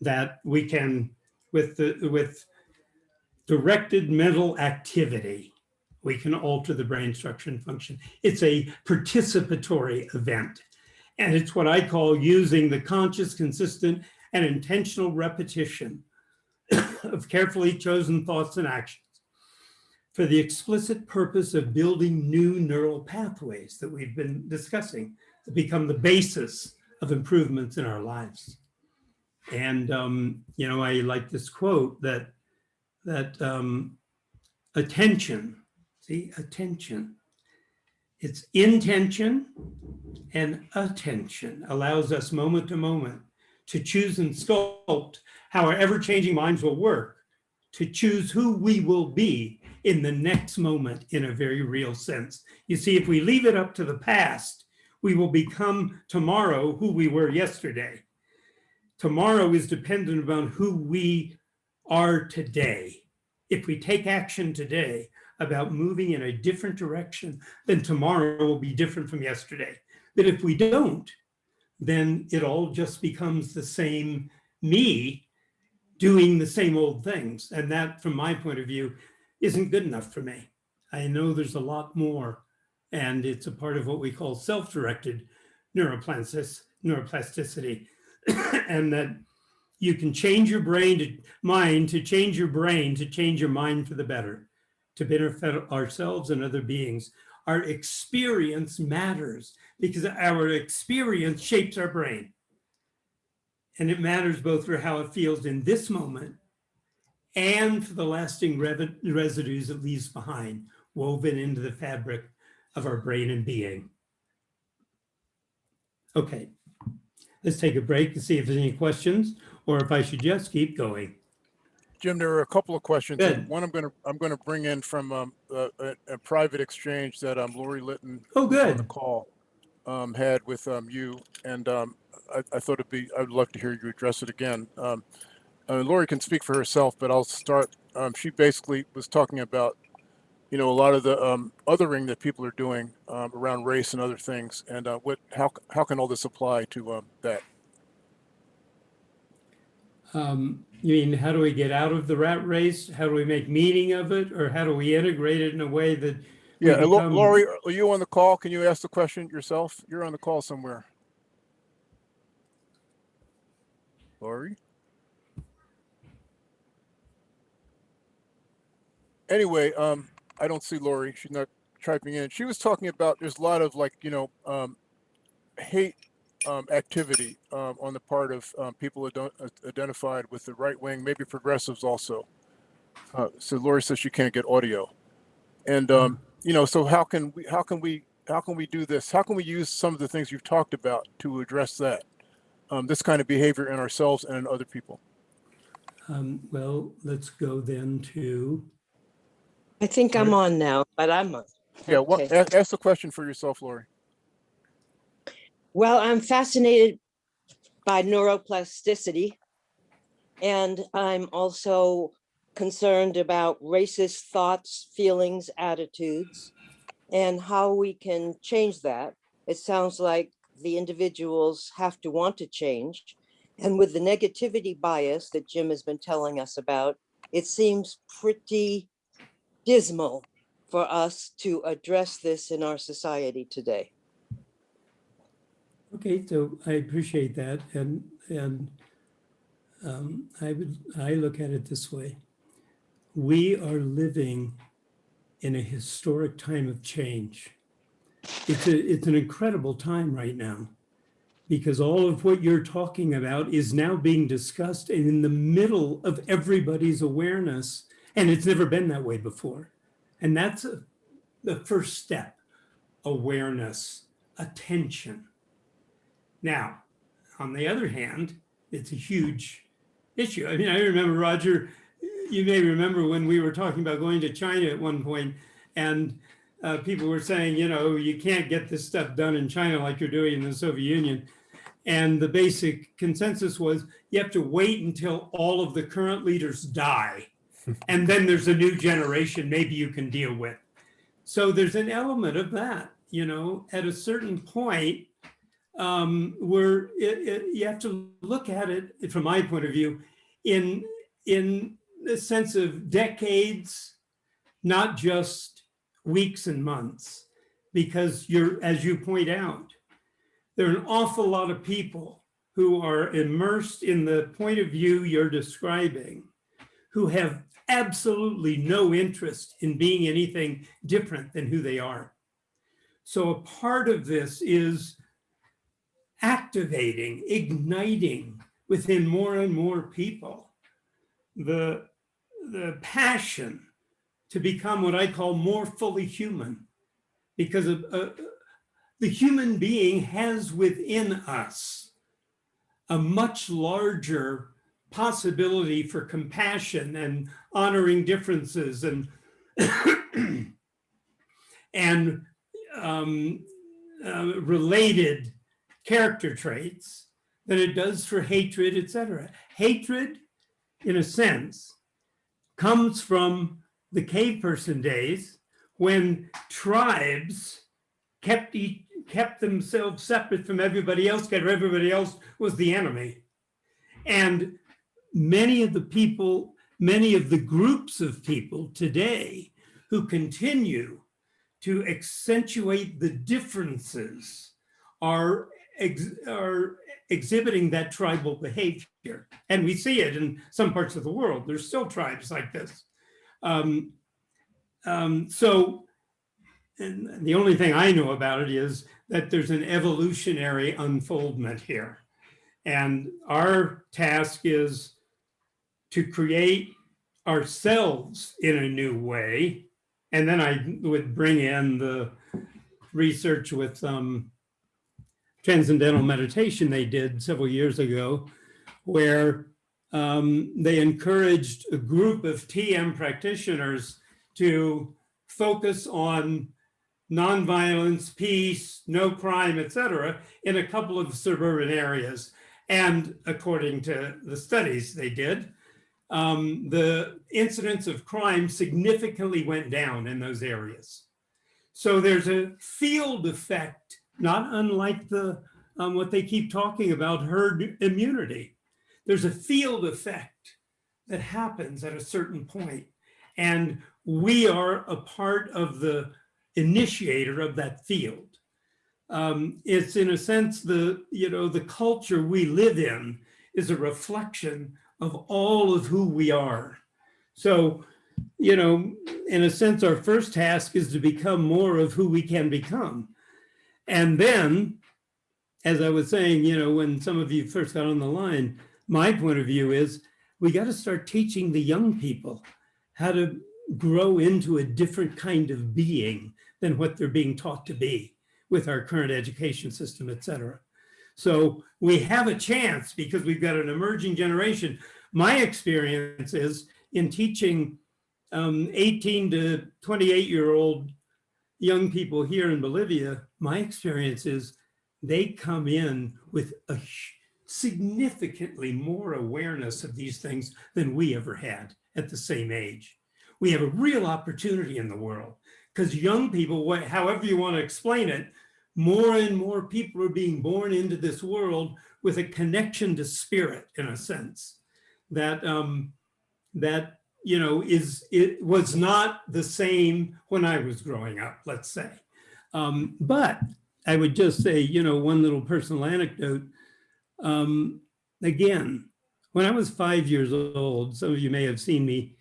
That we can, with the with directed mental activity, we can alter the brain structure and function. It's a participatory event. And it's what I call using the conscious, consistent, and intentional repetition of carefully chosen thoughts and actions for the explicit purpose of building new neural pathways that we've been discussing that become the basis of improvements in our lives. And, um, you know, I like this quote that, that um, attention See, attention. It's intention and attention allows us moment to moment to choose and sculpt how our ever-changing minds will work, to choose who we will be in the next moment in a very real sense. You see, if we leave it up to the past, we will become tomorrow who we were yesterday. Tomorrow is dependent upon who we are today. If we take action today about moving in a different direction, then tomorrow will be different from yesterday. But if we don't, then it all just becomes the same me doing the same old things. And that, from my point of view, isn't good enough for me. I know there's a lot more, and it's a part of what we call self-directed neuroplasticity, and that you can change your brain to mind to change your brain to change your mind for the better, to benefit ourselves and other beings. Our experience matters because our experience shapes our brain. And it matters both for how it feels in this moment and for the lasting residues it leaves behind, woven into the fabric of our brain and being. Okay, let's take a break and see if there's any questions or if I should just keep going. Jim, there are a couple of questions. Good. One I'm gonna, I'm gonna bring in from um, a, a, a private exchange that um, Lori Litton Oh, who's on the call um, had with um, you, and um, I, I thought it'd be, I'd love to hear you address it again. Um, uh, Lori can speak for herself, but I'll start. Um, she basically was talking about, you know, a lot of the um, othering that people are doing um, around race and other things, and uh, what, how, how can all this apply to um, that? Um, you mean, how do we get out of the rat race? How do we make meaning of it? Or how do we integrate it in a way that Yeah, become- Lori, are you on the call? Can you ask the question yourself? You're on the call somewhere. Lori? Anyway, um, I don't see Lori. She's not typing in. She was talking about there's a lot of like, you know, um, hate um, activity um, on the part of um, people ident- uh, identified with the right wing, maybe progressives also. Uh, so Lori says she can't get audio. And um, you know, so how can we how can we how can we do this? How can we use some of the things you've talked about to address that? Um, this kind of behavior in ourselves and in other people. Um, well, let's go then to, I think I'm on now, but I'm on. Yeah, what, Okay. ask, ask the question for yourself, Lori. Well, I'm fascinated by neuroplasticity. And I'm also concerned about racist thoughts, feelings, attitudes, and how we can change that. It sounds like the individuals have to want to change. And with the negativity bias that Jim has been telling us about, it seems pretty dismal for us to address this in our society today. Okay, so I appreciate that. And, and um, I would, I look at it this way. We are living in a historic time of change. It's a, it's an incredible time right now because all of what you're talking about is now being discussed and in the middle of everybody's awareness. And it's never been that way before. And that's a, the first step, awareness, attention. Now, on the other hand, it's a huge issue. I mean, I remember, Roger, you may remember when we were talking about going to China at one point and uh, people were saying, you know, you can't get this stuff done in China like you're doing in the Soviet Union. And the basic consensus was you have to wait until all of the current leaders die. and then there's a new generation maybe you can deal with. So there's an element of that, you know, at a certain point, um, it, it, you have to look at it from my point of view in in the sense of decades, not just weeks and months, because you're as you point out, there are an awful lot of people who are immersed in the point of view you're describing, who have absolutely no interest in being anything different than who they are. So a part of this is activating, igniting within more and more people the, the passion to become what I call more fully human. Because of, uh, the human being has within us a much larger possibility for compassion and honoring differences and and um, uh, related character traits than it does for hatred, etc. Hatred, in a sense, comes from the cave person days when tribes kept each, kept themselves separate from everybody else, because everybody else was the enemy. And many of the people, many of the groups of people today who continue to accentuate the differences are, ex- are exhibiting that tribal behavior. And we see it in some parts of the world. There's still tribes like this. Um, um, so the only thing I know about it is that there's an evolutionary unfoldment here. And our task is to create ourselves in a new way. And then I would bring in the research with um, transcendental meditation they did several years ago, where um, they encouraged a group of TM practitioners to focus on nonviolence, peace, no crime, etc., in a couple of suburban areas. And according to the studies they did, um, the incidence of crime significantly went down in those areas. So there's a field effect, not unlike the um, what they keep talking about, herd immunity. There's a field effect that happens at a certain point, and we are a part of the initiator of that field. Um, it's in a sense the, you know, the culture we live in is a reflection of all of who we are. So, you know, in a sense, our first task is to become more of who we can become. And then, as I was saying, you know, when some of you first got on the line, my point of view is we got to start teaching the young people how to grow into a different kind of being than what they're being taught to be with our current education system, et cetera. So we have a chance because we've got an emerging generation. My experience is in teaching um, 18 to 28 year old young people here in Bolivia, my experience is they come in with a significantly more awareness of these things than we ever had at the same age. We have a real opportunity in the world because young people, however you want to explain it, more and more people are being born into this world with a connection to spirit in a sense that um, that you know is it was not the same when I was growing up, let's say. Um, but I would just say, you know, one little personal anecdote. Um, again, when I was five years old, some of you may have seen me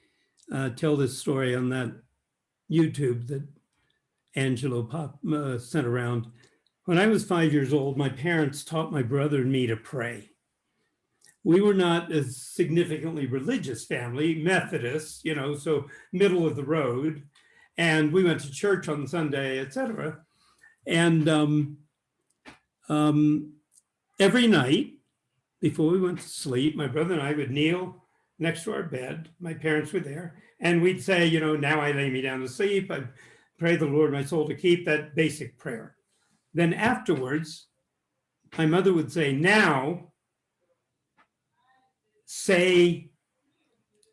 uh, tell this story on that YouTube that Angelo pop, uh, sent around. When I was five years old, my parents taught my brother and me to pray. We were not a significantly religious family, Methodist, you know, so middle of the road. And we went to church on Sunday, etc. And um, um, every night before we went to sleep, my brother and I would kneel next to our bed. My parents were there. And we'd say, you know, now I lay me down to sleep. I pray the Lord my soul to keep that basic prayer. Then afterwards, my mother would say, now say,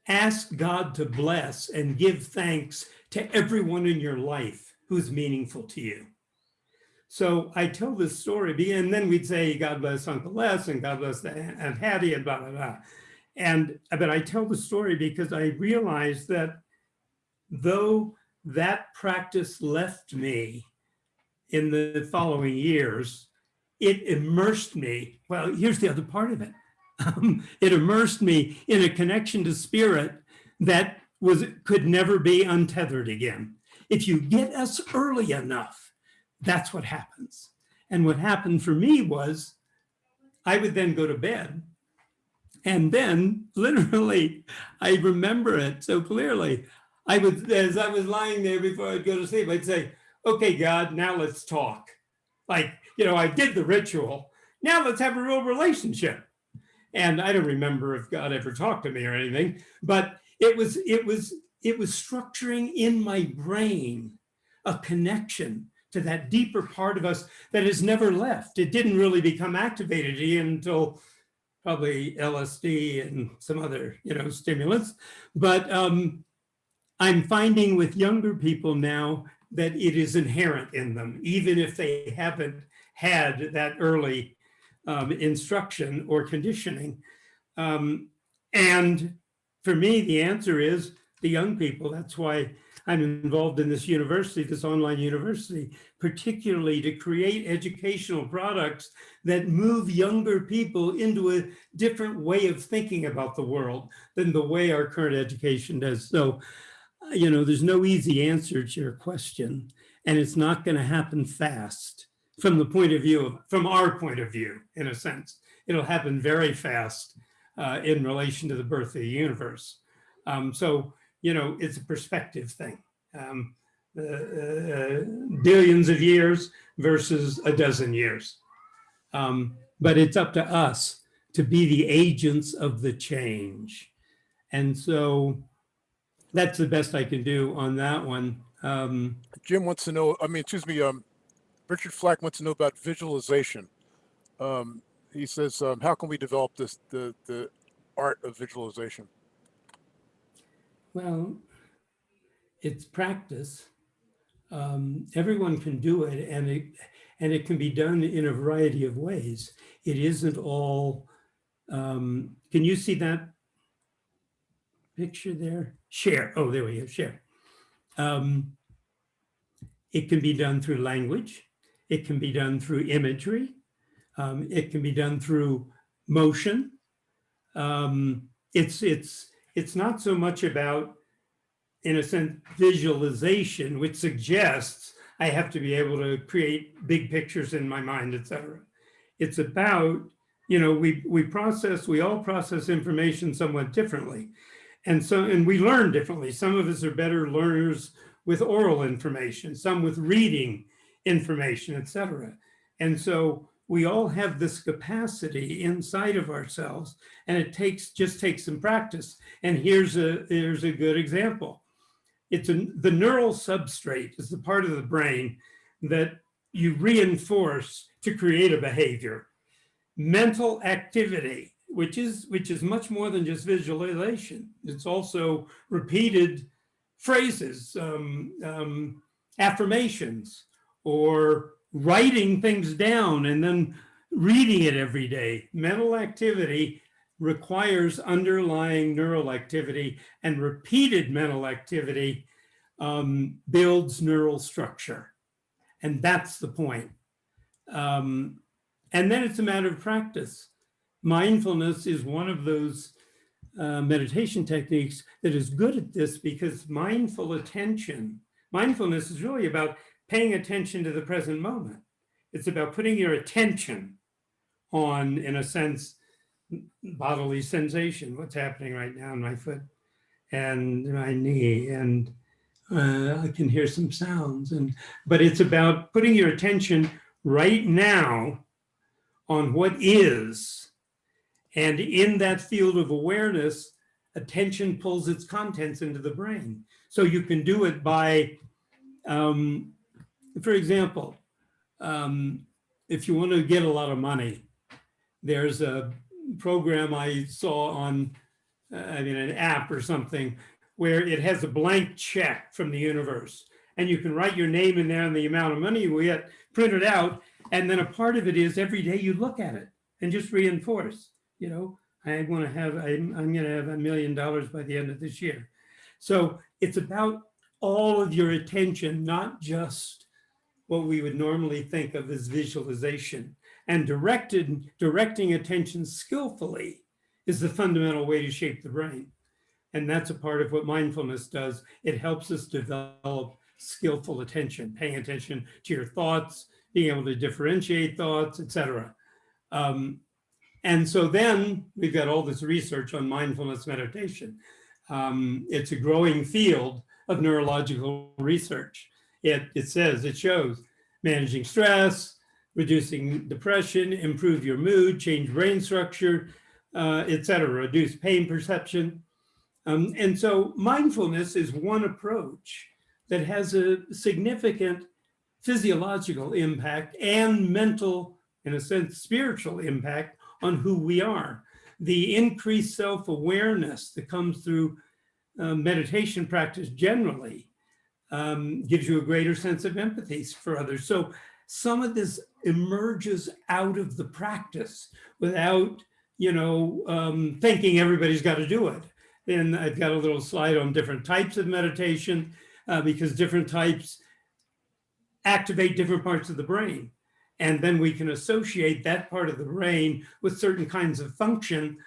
ask God to bless and give thanks to everyone in your life who's meaningful to you. So I tell this story, and then we'd say, God bless Uncle Les and God bless Aunt Hattie and blah, blah, blah. And but I tell the story because I realized that though that practice left me in the following years, it immersed me. Well, here's the other part of it. Um, it immersed me in a connection to spirit that was could never be untethered again. If you get us early enough, that's what happens. And what happened for me was I would then go to bed and then literally, I remember it so clearly. I would, as I was lying there before I'd go to sleep, I'd say, okay, God, now let's talk. Like, you know, I did the ritual. Now let's have a real relationship. And I don't remember if God ever talked to me or anything, but it was, it was, it was structuring in my brain a connection to that deeper part of us that has never left. It didn't really become activated until probably LSD and some other, you know, stimulants. But um, I'm finding with younger people now that it is inherent in them, even if they haven't had that early um, instruction or conditioning. Um, and for me, the answer is the young people. That's why I'm involved in this university, this online university, particularly to create educational products that move younger people into a different way of thinking about the world than the way our current education does. So, you know, there's no easy answer to your question, and it's not going to happen fast from the point of view of, from our point of view, in a sense. It'll happen very fast uh, in relation to the birth of the universe. Um, so, you know, it's a perspective thing. Um, uh, uh, billions of years versus a dozen years. Um, but it's up to us to be the agents of the change. And so that's the best I can do on that one. Um, Jim wants to know, I mean, excuse me, um, Richard Flack wants to know about visualization. Um, he says, um, how can we develop this, the, the art of visualization? Well, it's practice. Um, everyone can do it and it and it can be done in a variety of ways. It isn't all, um, can you see that picture there? Share, oh, there we go, share. Um, it can be done through language. It can be done through imagery. Um, it can be done through motion. Um, it's, it's, it's not so much about in a sense, visualization, which suggests I have to be able to create big pictures in my mind, et cetera. It's about, you know, we, we process, we all process information somewhat differently. And so, and we learn differently. Some of us are better learners with oral information, some with reading information, et cetera. And so we all have this capacity inside of ourselves and it takes, just takes some practice. And here's a, here's a good example it's a, the neural substrate is the part of the brain that you reinforce to create a behavior. Mental activity, which is, which is much more than just visualization. It's also repeated phrases, um, um, affirmations, or writing things down and then reading it every day. Mental activity requires underlying neural activity and repeated mental activity um, builds neural structure. And that's the point. Um, and then it's a matter of practice. Mindfulness is one of those uh, meditation techniques that is good at this because mindful attention, mindfulness is really about paying attention to the present moment. It's about putting your attention on, in a sense, bodily sensation, what's happening right now in my foot and my knee. And uh, I can hear some sounds. And But it's about putting your attention right now on what is. And in that field of awareness, attention pulls its contents into the brain. So you can do it by, um, for example, um, if you want to get a lot of money, there's a program I saw on, uh, I mean, an app or something, where it has a blank check from the universe. And you can write your name in there and the amount of money you get, print it out. And then a part of it is every day you look at it and just reinforce, you know, I want to have, I'm, I'm going to have a million dollars by the end of this year. So it's about all of your attention, not just what we would normally think of as visualization and directed, directing attention skillfully is the fundamental way to shape the brain. And that's a part of what mindfulness does. It helps us develop skillful attention, paying attention to your thoughts, being able to differentiate thoughts, etc. Um, and so then we've got all this research on mindfulness meditation. Um, it's a growing field, of neurological research. It, it says, it shows managing stress, reducing depression, improve your mood, change brain structure, uh, et cetera, reduce pain perception. Um, and so mindfulness is one approach that has a significant physiological impact and mental, in a sense, spiritual impact on who we are. The increased self-awareness that comes through uh, meditation practice generally um, gives you a greater sense of empathy for others. So some of this emerges out of the practice without, you know, um, thinking everybody's got to do it. Then I've got a little slide on different types of meditation uh, because different types activate different parts of the brain. And then we can associate that part of the brain with certain kinds of function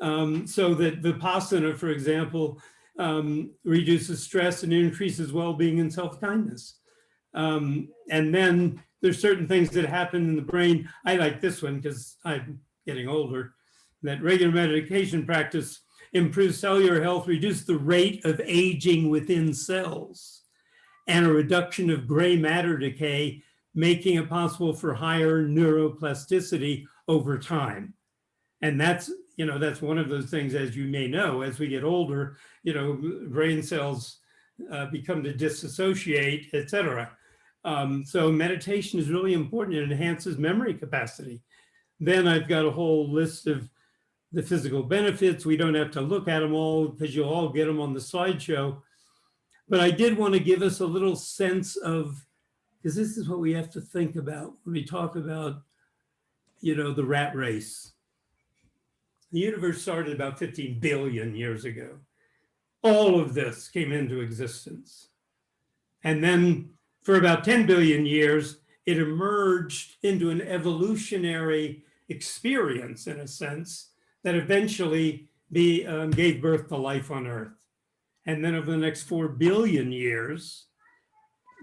um, so that Vipassana, for example, um, reduces stress and increases well-being and self-kindness. Um, and then there's certain things that happen in the brain. I like this one because I'm getting older, that regular medication practice improves cellular health, reduce the rate of aging within cells, and a reduction of gray matter decay, making it possible for higher neuroplasticity over time. And that's, you know, that's one of those things, as you may know, as we get older, you know, brain cells uh, become to disassociate, et cetera. Um, so meditation is really important. It enhances memory capacity. Then I've got a whole list of the physical benefits. We don't have to look at them all because you'll all get them on the slideshow. But I did want to give us a little sense of, because this is what we have to think about when we talk about, you know, the rat race. The universe started about 15 billion years ago. All of this came into existence. And then for about 10 billion years, it emerged into an evolutionary experience, in a sense, that eventually be, um, gave birth to life on Earth. And then over the next 4 billion years,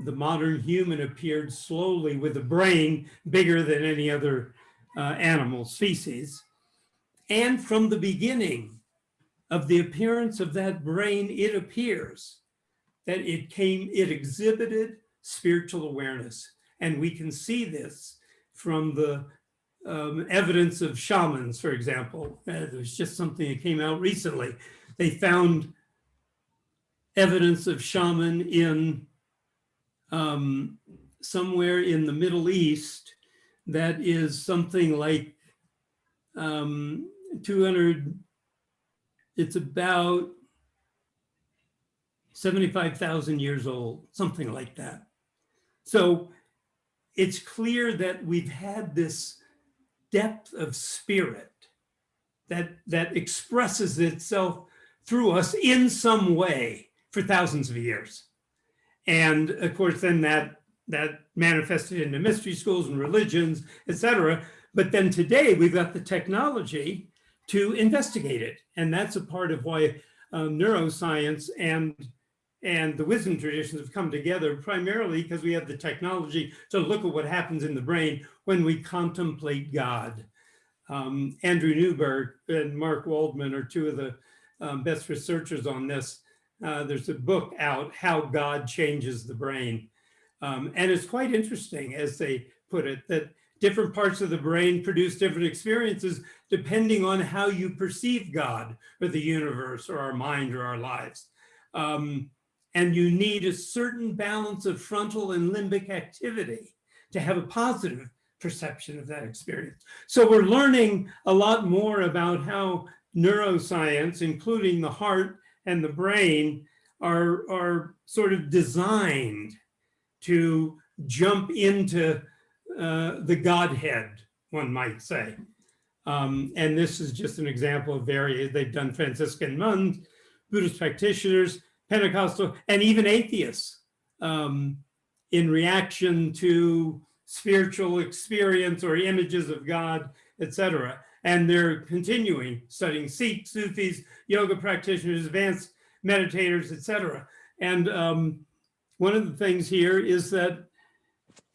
the modern human appeared slowly with a brain bigger than any other uh, animal species. And from the beginning of the appearance of that brain, it appears that it came, it exhibited spiritual awareness. And we can see this from the um, evidence of shamans, for example. Uh, there's just something that came out recently. They found evidence of shaman in um, somewhere in the Middle East that is something like um, 200, it's about 75,000 years old, something like that. So it's clear that we've had this depth of spirit that, that expresses itself through us in some way for thousands of years. And of course, then that, that manifested into mystery schools and religions, et cetera. But then today we've got the technology to investigate it. And that's a part of why um, neuroscience and and the wisdom traditions have come together primarily because we have the technology to look at what happens in the brain when we contemplate God. Um, Andrew Newberg and Mark Waldman are two of the um, best researchers on this. Uh, there's a book out, How God Changes the Brain. Um, and it's quite interesting, as they put it, that different parts of the brain produce different experiences depending on how you perceive God or the universe or our mind or our lives. Um, and you need a certain balance of frontal and limbic activity to have a positive perception of that experience. So we're learning a lot more about how neuroscience, including the heart and the brain, are, are sort of designed to jump into uh, the Godhead, one might say. Um, and this is just an example of various, they've done Franciscan nuns, Buddhist practitioners, Pentecostal, and even atheists um, in reaction to spiritual experience or images of God, etc. And they're continuing studying Sikhs, Sufis, yoga practitioners, advanced meditators, etc. And um, one of the things here is that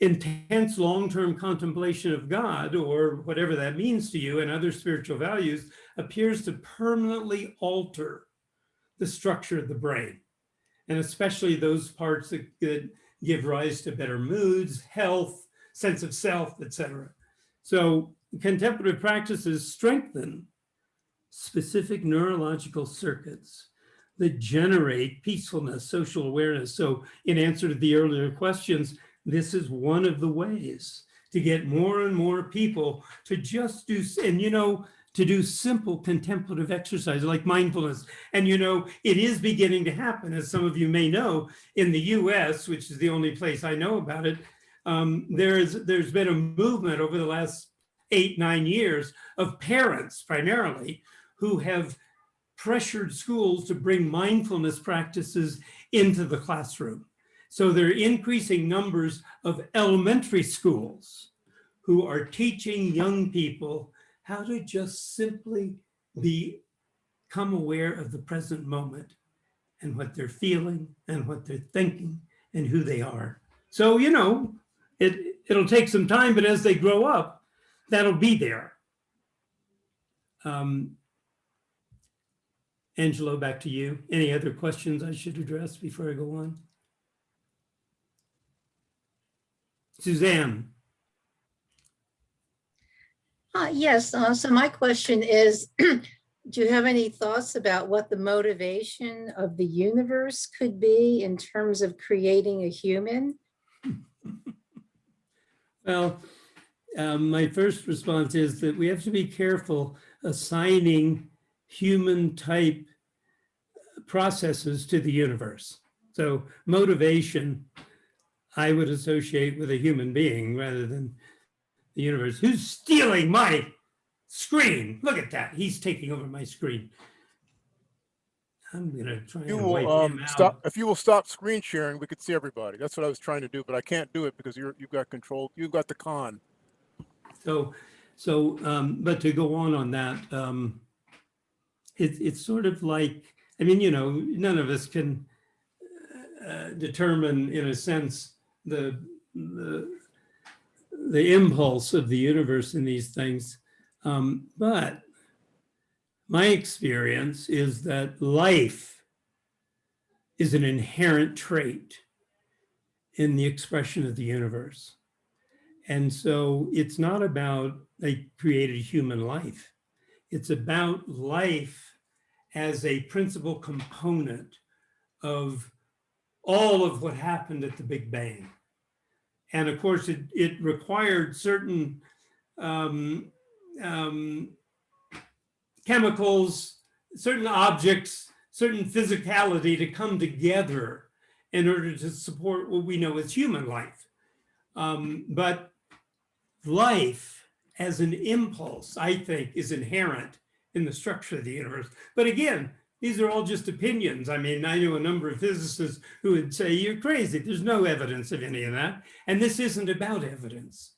intense long-term contemplation of God or whatever that means to you and other spiritual values appears to permanently alter the structure of the brain. and especially those parts that, that give rise to better moods, health, sense of self, etc. So contemplative practices strengthen specific neurological circuits that generate peacefulness, social awareness. So in answer to the earlier questions, this is one of the ways to get more and more people to just do, and you know, to do simple contemplative exercises like mindfulness. And you know, it is beginning to happen, as some of you may know, in the US, which is the only place I know about it, um, there's, there's been a movement over the last eight, nine years of parents primarily who have pressured schools to bring mindfulness practices into the classroom. So there are increasing numbers of elementary schools who are teaching young people how to just simply be, become aware of the present moment and what they're feeling and what they're thinking and who they are. So, you know, it, it'll take some time, but as they grow up, that'll be there. Um, Angelo, back to you. Any other questions I should address before I go on? Suzanne, Uh, yes, uh, so my question is, do you have any thoughts about what the motivation of the universe could be in terms of creating a human? well, um, my first response is that we have to be careful assigning human type processes to the universe. So motivation, I would associate with a human being rather than the universe. Who's stealing my screen? Look at that. He's taking over my screen. I'm gonna try You will um, stop if you will stop screen sharing. We could see everybody. That's what I was trying to do, but I can't do it because you're you've got control. You've got the con. So, so, um, but to go on on that, um, it, it's sort of like, I mean, you know, none of us can uh, determine in a sense the, the, the impulse of the universe in these things. Um, but my experience is that life is an inherent trait in the expression of the universe. And so it's not about they created human life. It's about life as a principal component of all of what happened at the Big Bang. And of course, it, it required certain um, um, chemicals, certain objects, certain physicality to come together in order to support what we know as human life. Um, but life as an impulse, I think, is inherent in the structure of the universe. But again, these are all just opinions. I mean, I know a number of physicists who would say, you're crazy. There's no evidence of any of that. And this isn't about evidence.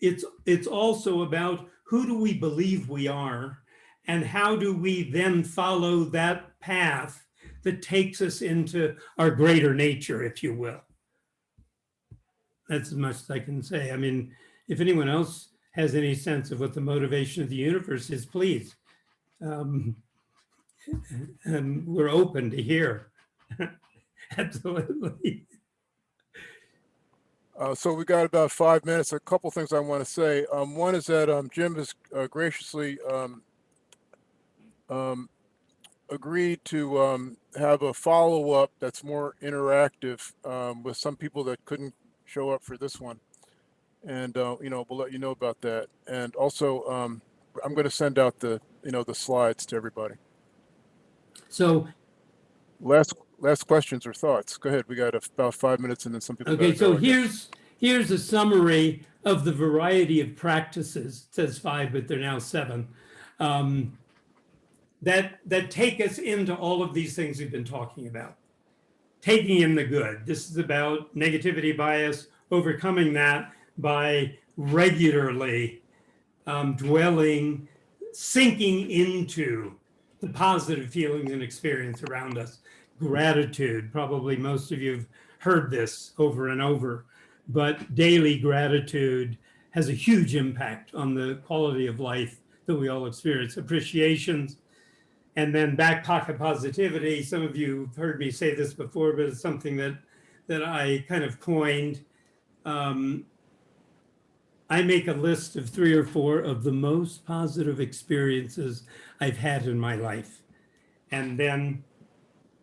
It's, it's also about who do we believe we are and how do we then follow that path that takes us into our greater nature, if you will. That's as much as I can say. I mean, if anyone else has any sense of what the motivation of the universe is, please. Um, and we're open to hear. Absolutely. Uh, so we got about five minutes. A couple things I want to say. Um, one is that um, Jim has uh, graciously um, um, agreed to um, have a follow-up that's more interactive um, with some people that couldn't show up for this one. And, uh, you know, we'll let you know about that. And also, I'm going to send out the, you know, the slides to everybody. So, Last, last questions or thoughts? Go ahead. We got about five minutes and then some people. okay, so here's, here's a summary of the variety of practices. It says five, but they're now seven. Um, that, that take us into all of these things we've been talking about. Taking in the good. This is about negativity bias, overcoming that by regularly um, dwelling, sinking into the positive feelings and experience around us. Gratitude, probably most of you have heard this over and over, but daily gratitude has a huge impact on the quality of life that we all experience. Appreciations, And then back pocket positivity, some of you have heard me say this before, but it's something that, that I kind of coined. Um, I make a list of three or four of the most positive experiences I've had in my life. And then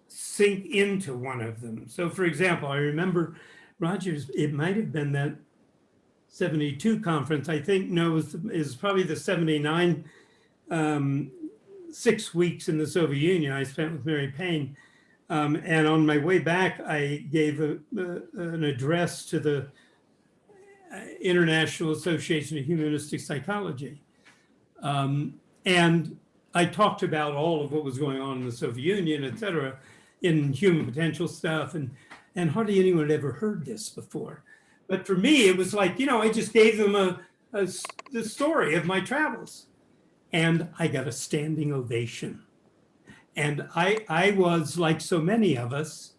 sink into one of them. So for example, I remember Rogers, it might have been that 72 conference, I think, no, it was, is probably the 79, um, six weeks in the Soviet Union I spent with Mary Payne. Um, and on my way back, I gave a, a- an address to the International Association of Humanistic Psychology. Um, and I talked about all of what was going on in the Soviet Union, et cetera, in human potential stuff. And, and hardly anyone had ever heard this before. But for me, it was like, you know, I just gave them a, a the story of my travels. And I got a standing ovation. And I, I was like so many of us,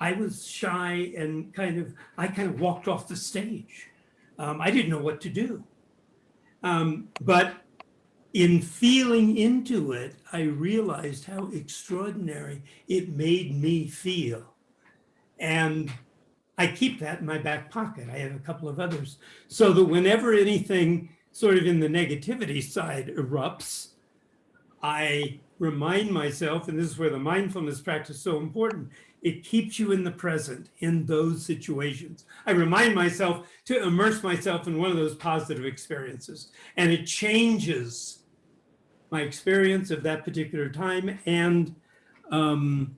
I was shy and kind of, I kind of walked off the stage. Um, I didn't know what to do. Um, but in feeling into it, I realized how extraordinary it made me feel. And I keep that in my back pocket. I have a couple of others. So that whenever anything sort of in the negativity side erupts, I remind myself, and this is where the mindfulness practice is so important, it keeps you in the present in those situations. I remind myself to immerse myself in one of those positive experiences, and it changes my experience of that particular time and um,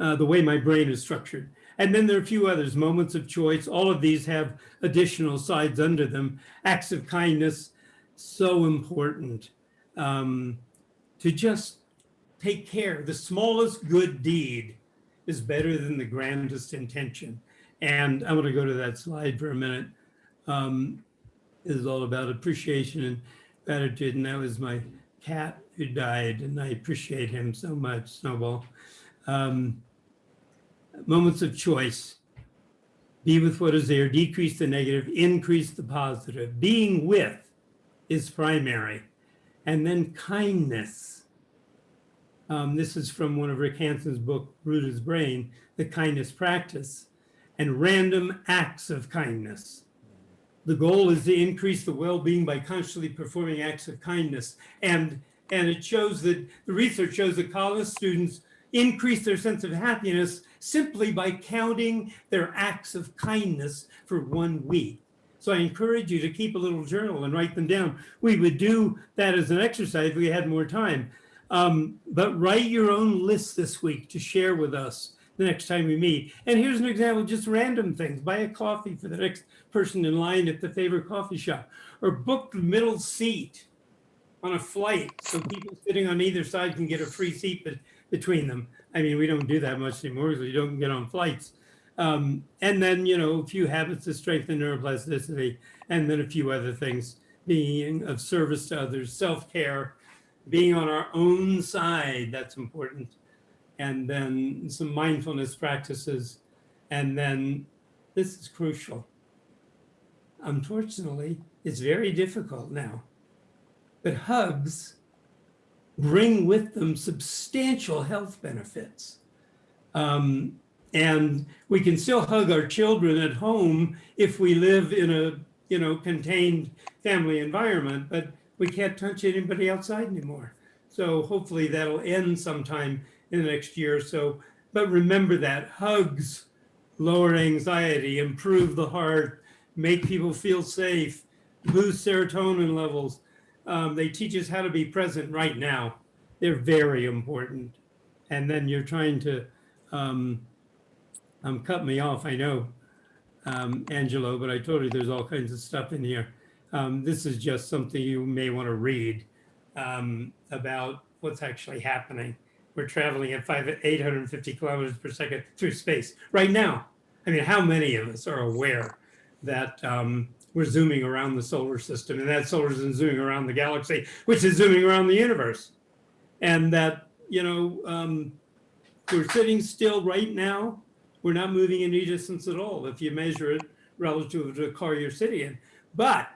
uh, the way my brain is structured. And then there are a few others, moments of choice. All of these have additional sides under them. Acts of kindness, so important um, to just take care. The smallest good deed is better than the grandest intention. And I'm going to go to that slide for a minute. Um, it is all about appreciation and gratitude. And that was my cat who died, and I appreciate him so much, Snowball. Um, moments of choice. Be with what is there, decrease the negative, increase the positive. Being with is primary. And then kindness. Um, this is from one of Rick Hanson's book, Rooted Brain, the kindness practice, and random acts of kindness. The goal is to increase the well-being by consciously performing acts of kindness. And, and it shows that, the research shows that college students increase their sense of happiness simply by counting their acts of kindness for one week. So I encourage you to keep a little journal and write them down. We would do that as an exercise if we had more time. Um, but write your own list this week to share with us the next time we meet. And here's an example, just random things. Buy a coffee for the next person in line at the favorite coffee shop or book the middle seat on a flight so people sitting on either side can get a free seat be- between them. I mean, we don't do that much anymore because we don't get on flights. Um, and then, you know, a few habits to strengthen neuroplasticity, and then a few other things, being of service to others, self-care, being on our own side, that's important. And then some mindfulness practices. And then this is crucial. Unfortunately, it's very difficult now. But hugs bring with them substantial health benefits. Um, and we can still hug our children at home if we live in a you know contained family environment, but we can't touch anybody outside anymore. So hopefully that'll end sometime in the next year or so. But remember that hugs lower anxiety, improve the heart, make people feel safe, boost serotonin levels. Um, they teach us how to be present right now. They're very important. And then you're trying to um, um, cut me off, I know, um, Angelo, but I told you there's all kinds of stuff in here. Um, this is just something you may want to read um, about what's actually happening. We're traveling at five, 850 kilometers per second through space right now. I mean, how many of us are aware that um, we're zooming around the solar system and that solar system is zooming around the galaxy, which is zooming around the universe? And that, you know, um, we're sitting still right now. We're not moving any distance at all if you measure it relative to the car you're sitting in. But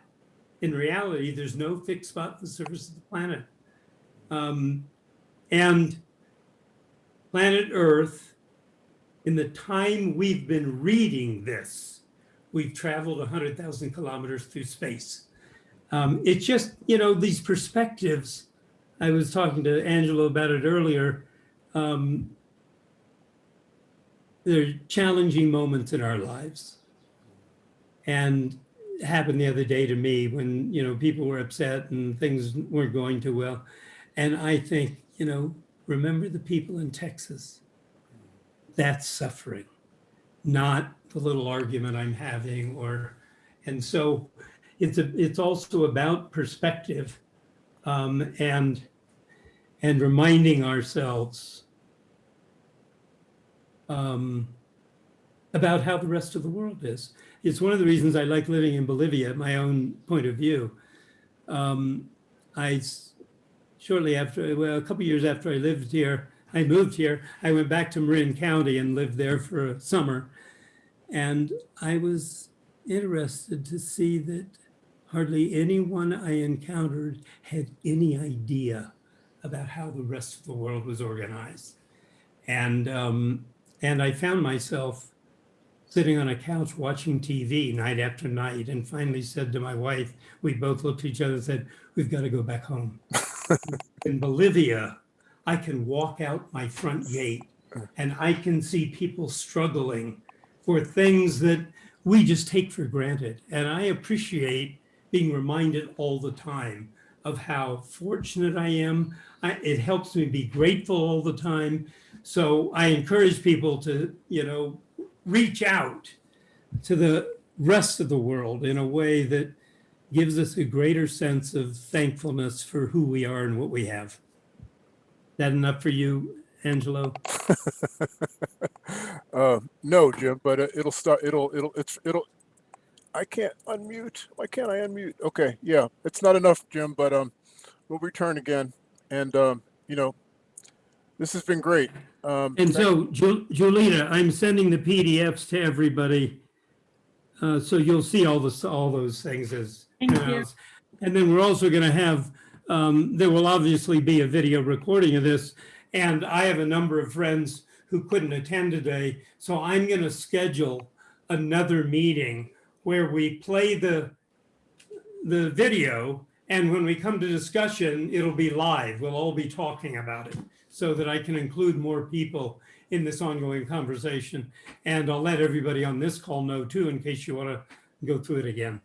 in reality, there's no fixed spot on the surface of the planet. Um, And planet Earth, in the time we've been reading this, we've traveled 100,000 kilometers through space. Um, it's just, you know, these perspectives. I was talking to Angelo about it earlier. Um, there are challenging moments in our lives. And happened the other day to me when, you know, people were upset and things weren't going too well. And I think, you know, remember the people in Texas. That's suffering, not the little argument I'm having or, and so it's a, it's also about perspective um, and, and reminding ourselves um, about how the rest of the world is. It's one of the reasons I like living in Bolivia, my own point of view. Um, I shortly after, well, a couple years after I lived here, I moved here. I went back to Marin County and lived there for a summer, and I was interested to see that hardly anyone I encountered had any idea about how the rest of the world was organized. And um, and I found myself sitting on a couch watching TV night after night and finally said to my wife, we both looked at each other and said, we've got to go back home. In Bolivia, I can walk out my front gate and I can see people struggling for things that we just take for granted. And I appreciate being reminded all the time of how fortunate I am. I, it helps me be grateful all the time. So I encourage people to, you know, reach out to the rest of the world in a way that gives us a greater sense of thankfulness for who we are and what we have. That enough for you, Angelo? Uh, no, Jim, but uh, it'll start, it'll, it'll, it's, it'll, I can't unmute. Why can't I unmute? Okay, yeah, it's not enough, Jim, but, um, we'll return again. And, um, you know, this has been great. Um, And so, Ju- Julita, I'm sending the PDFs to everybody. Uh, so you'll see all this, all those things as. Thank you. announced. And then we're also gonna have, um, there will obviously be a video recording of this. And I have a number of friends who couldn't attend today, so I'm gonna schedule another meeting where we play the, the video, and when we come to discussion, it'll be live. We'll all be talking about it so that I can include more people in this ongoing conversation. And I'll let everybody on this call know too, in case you want to go through it again.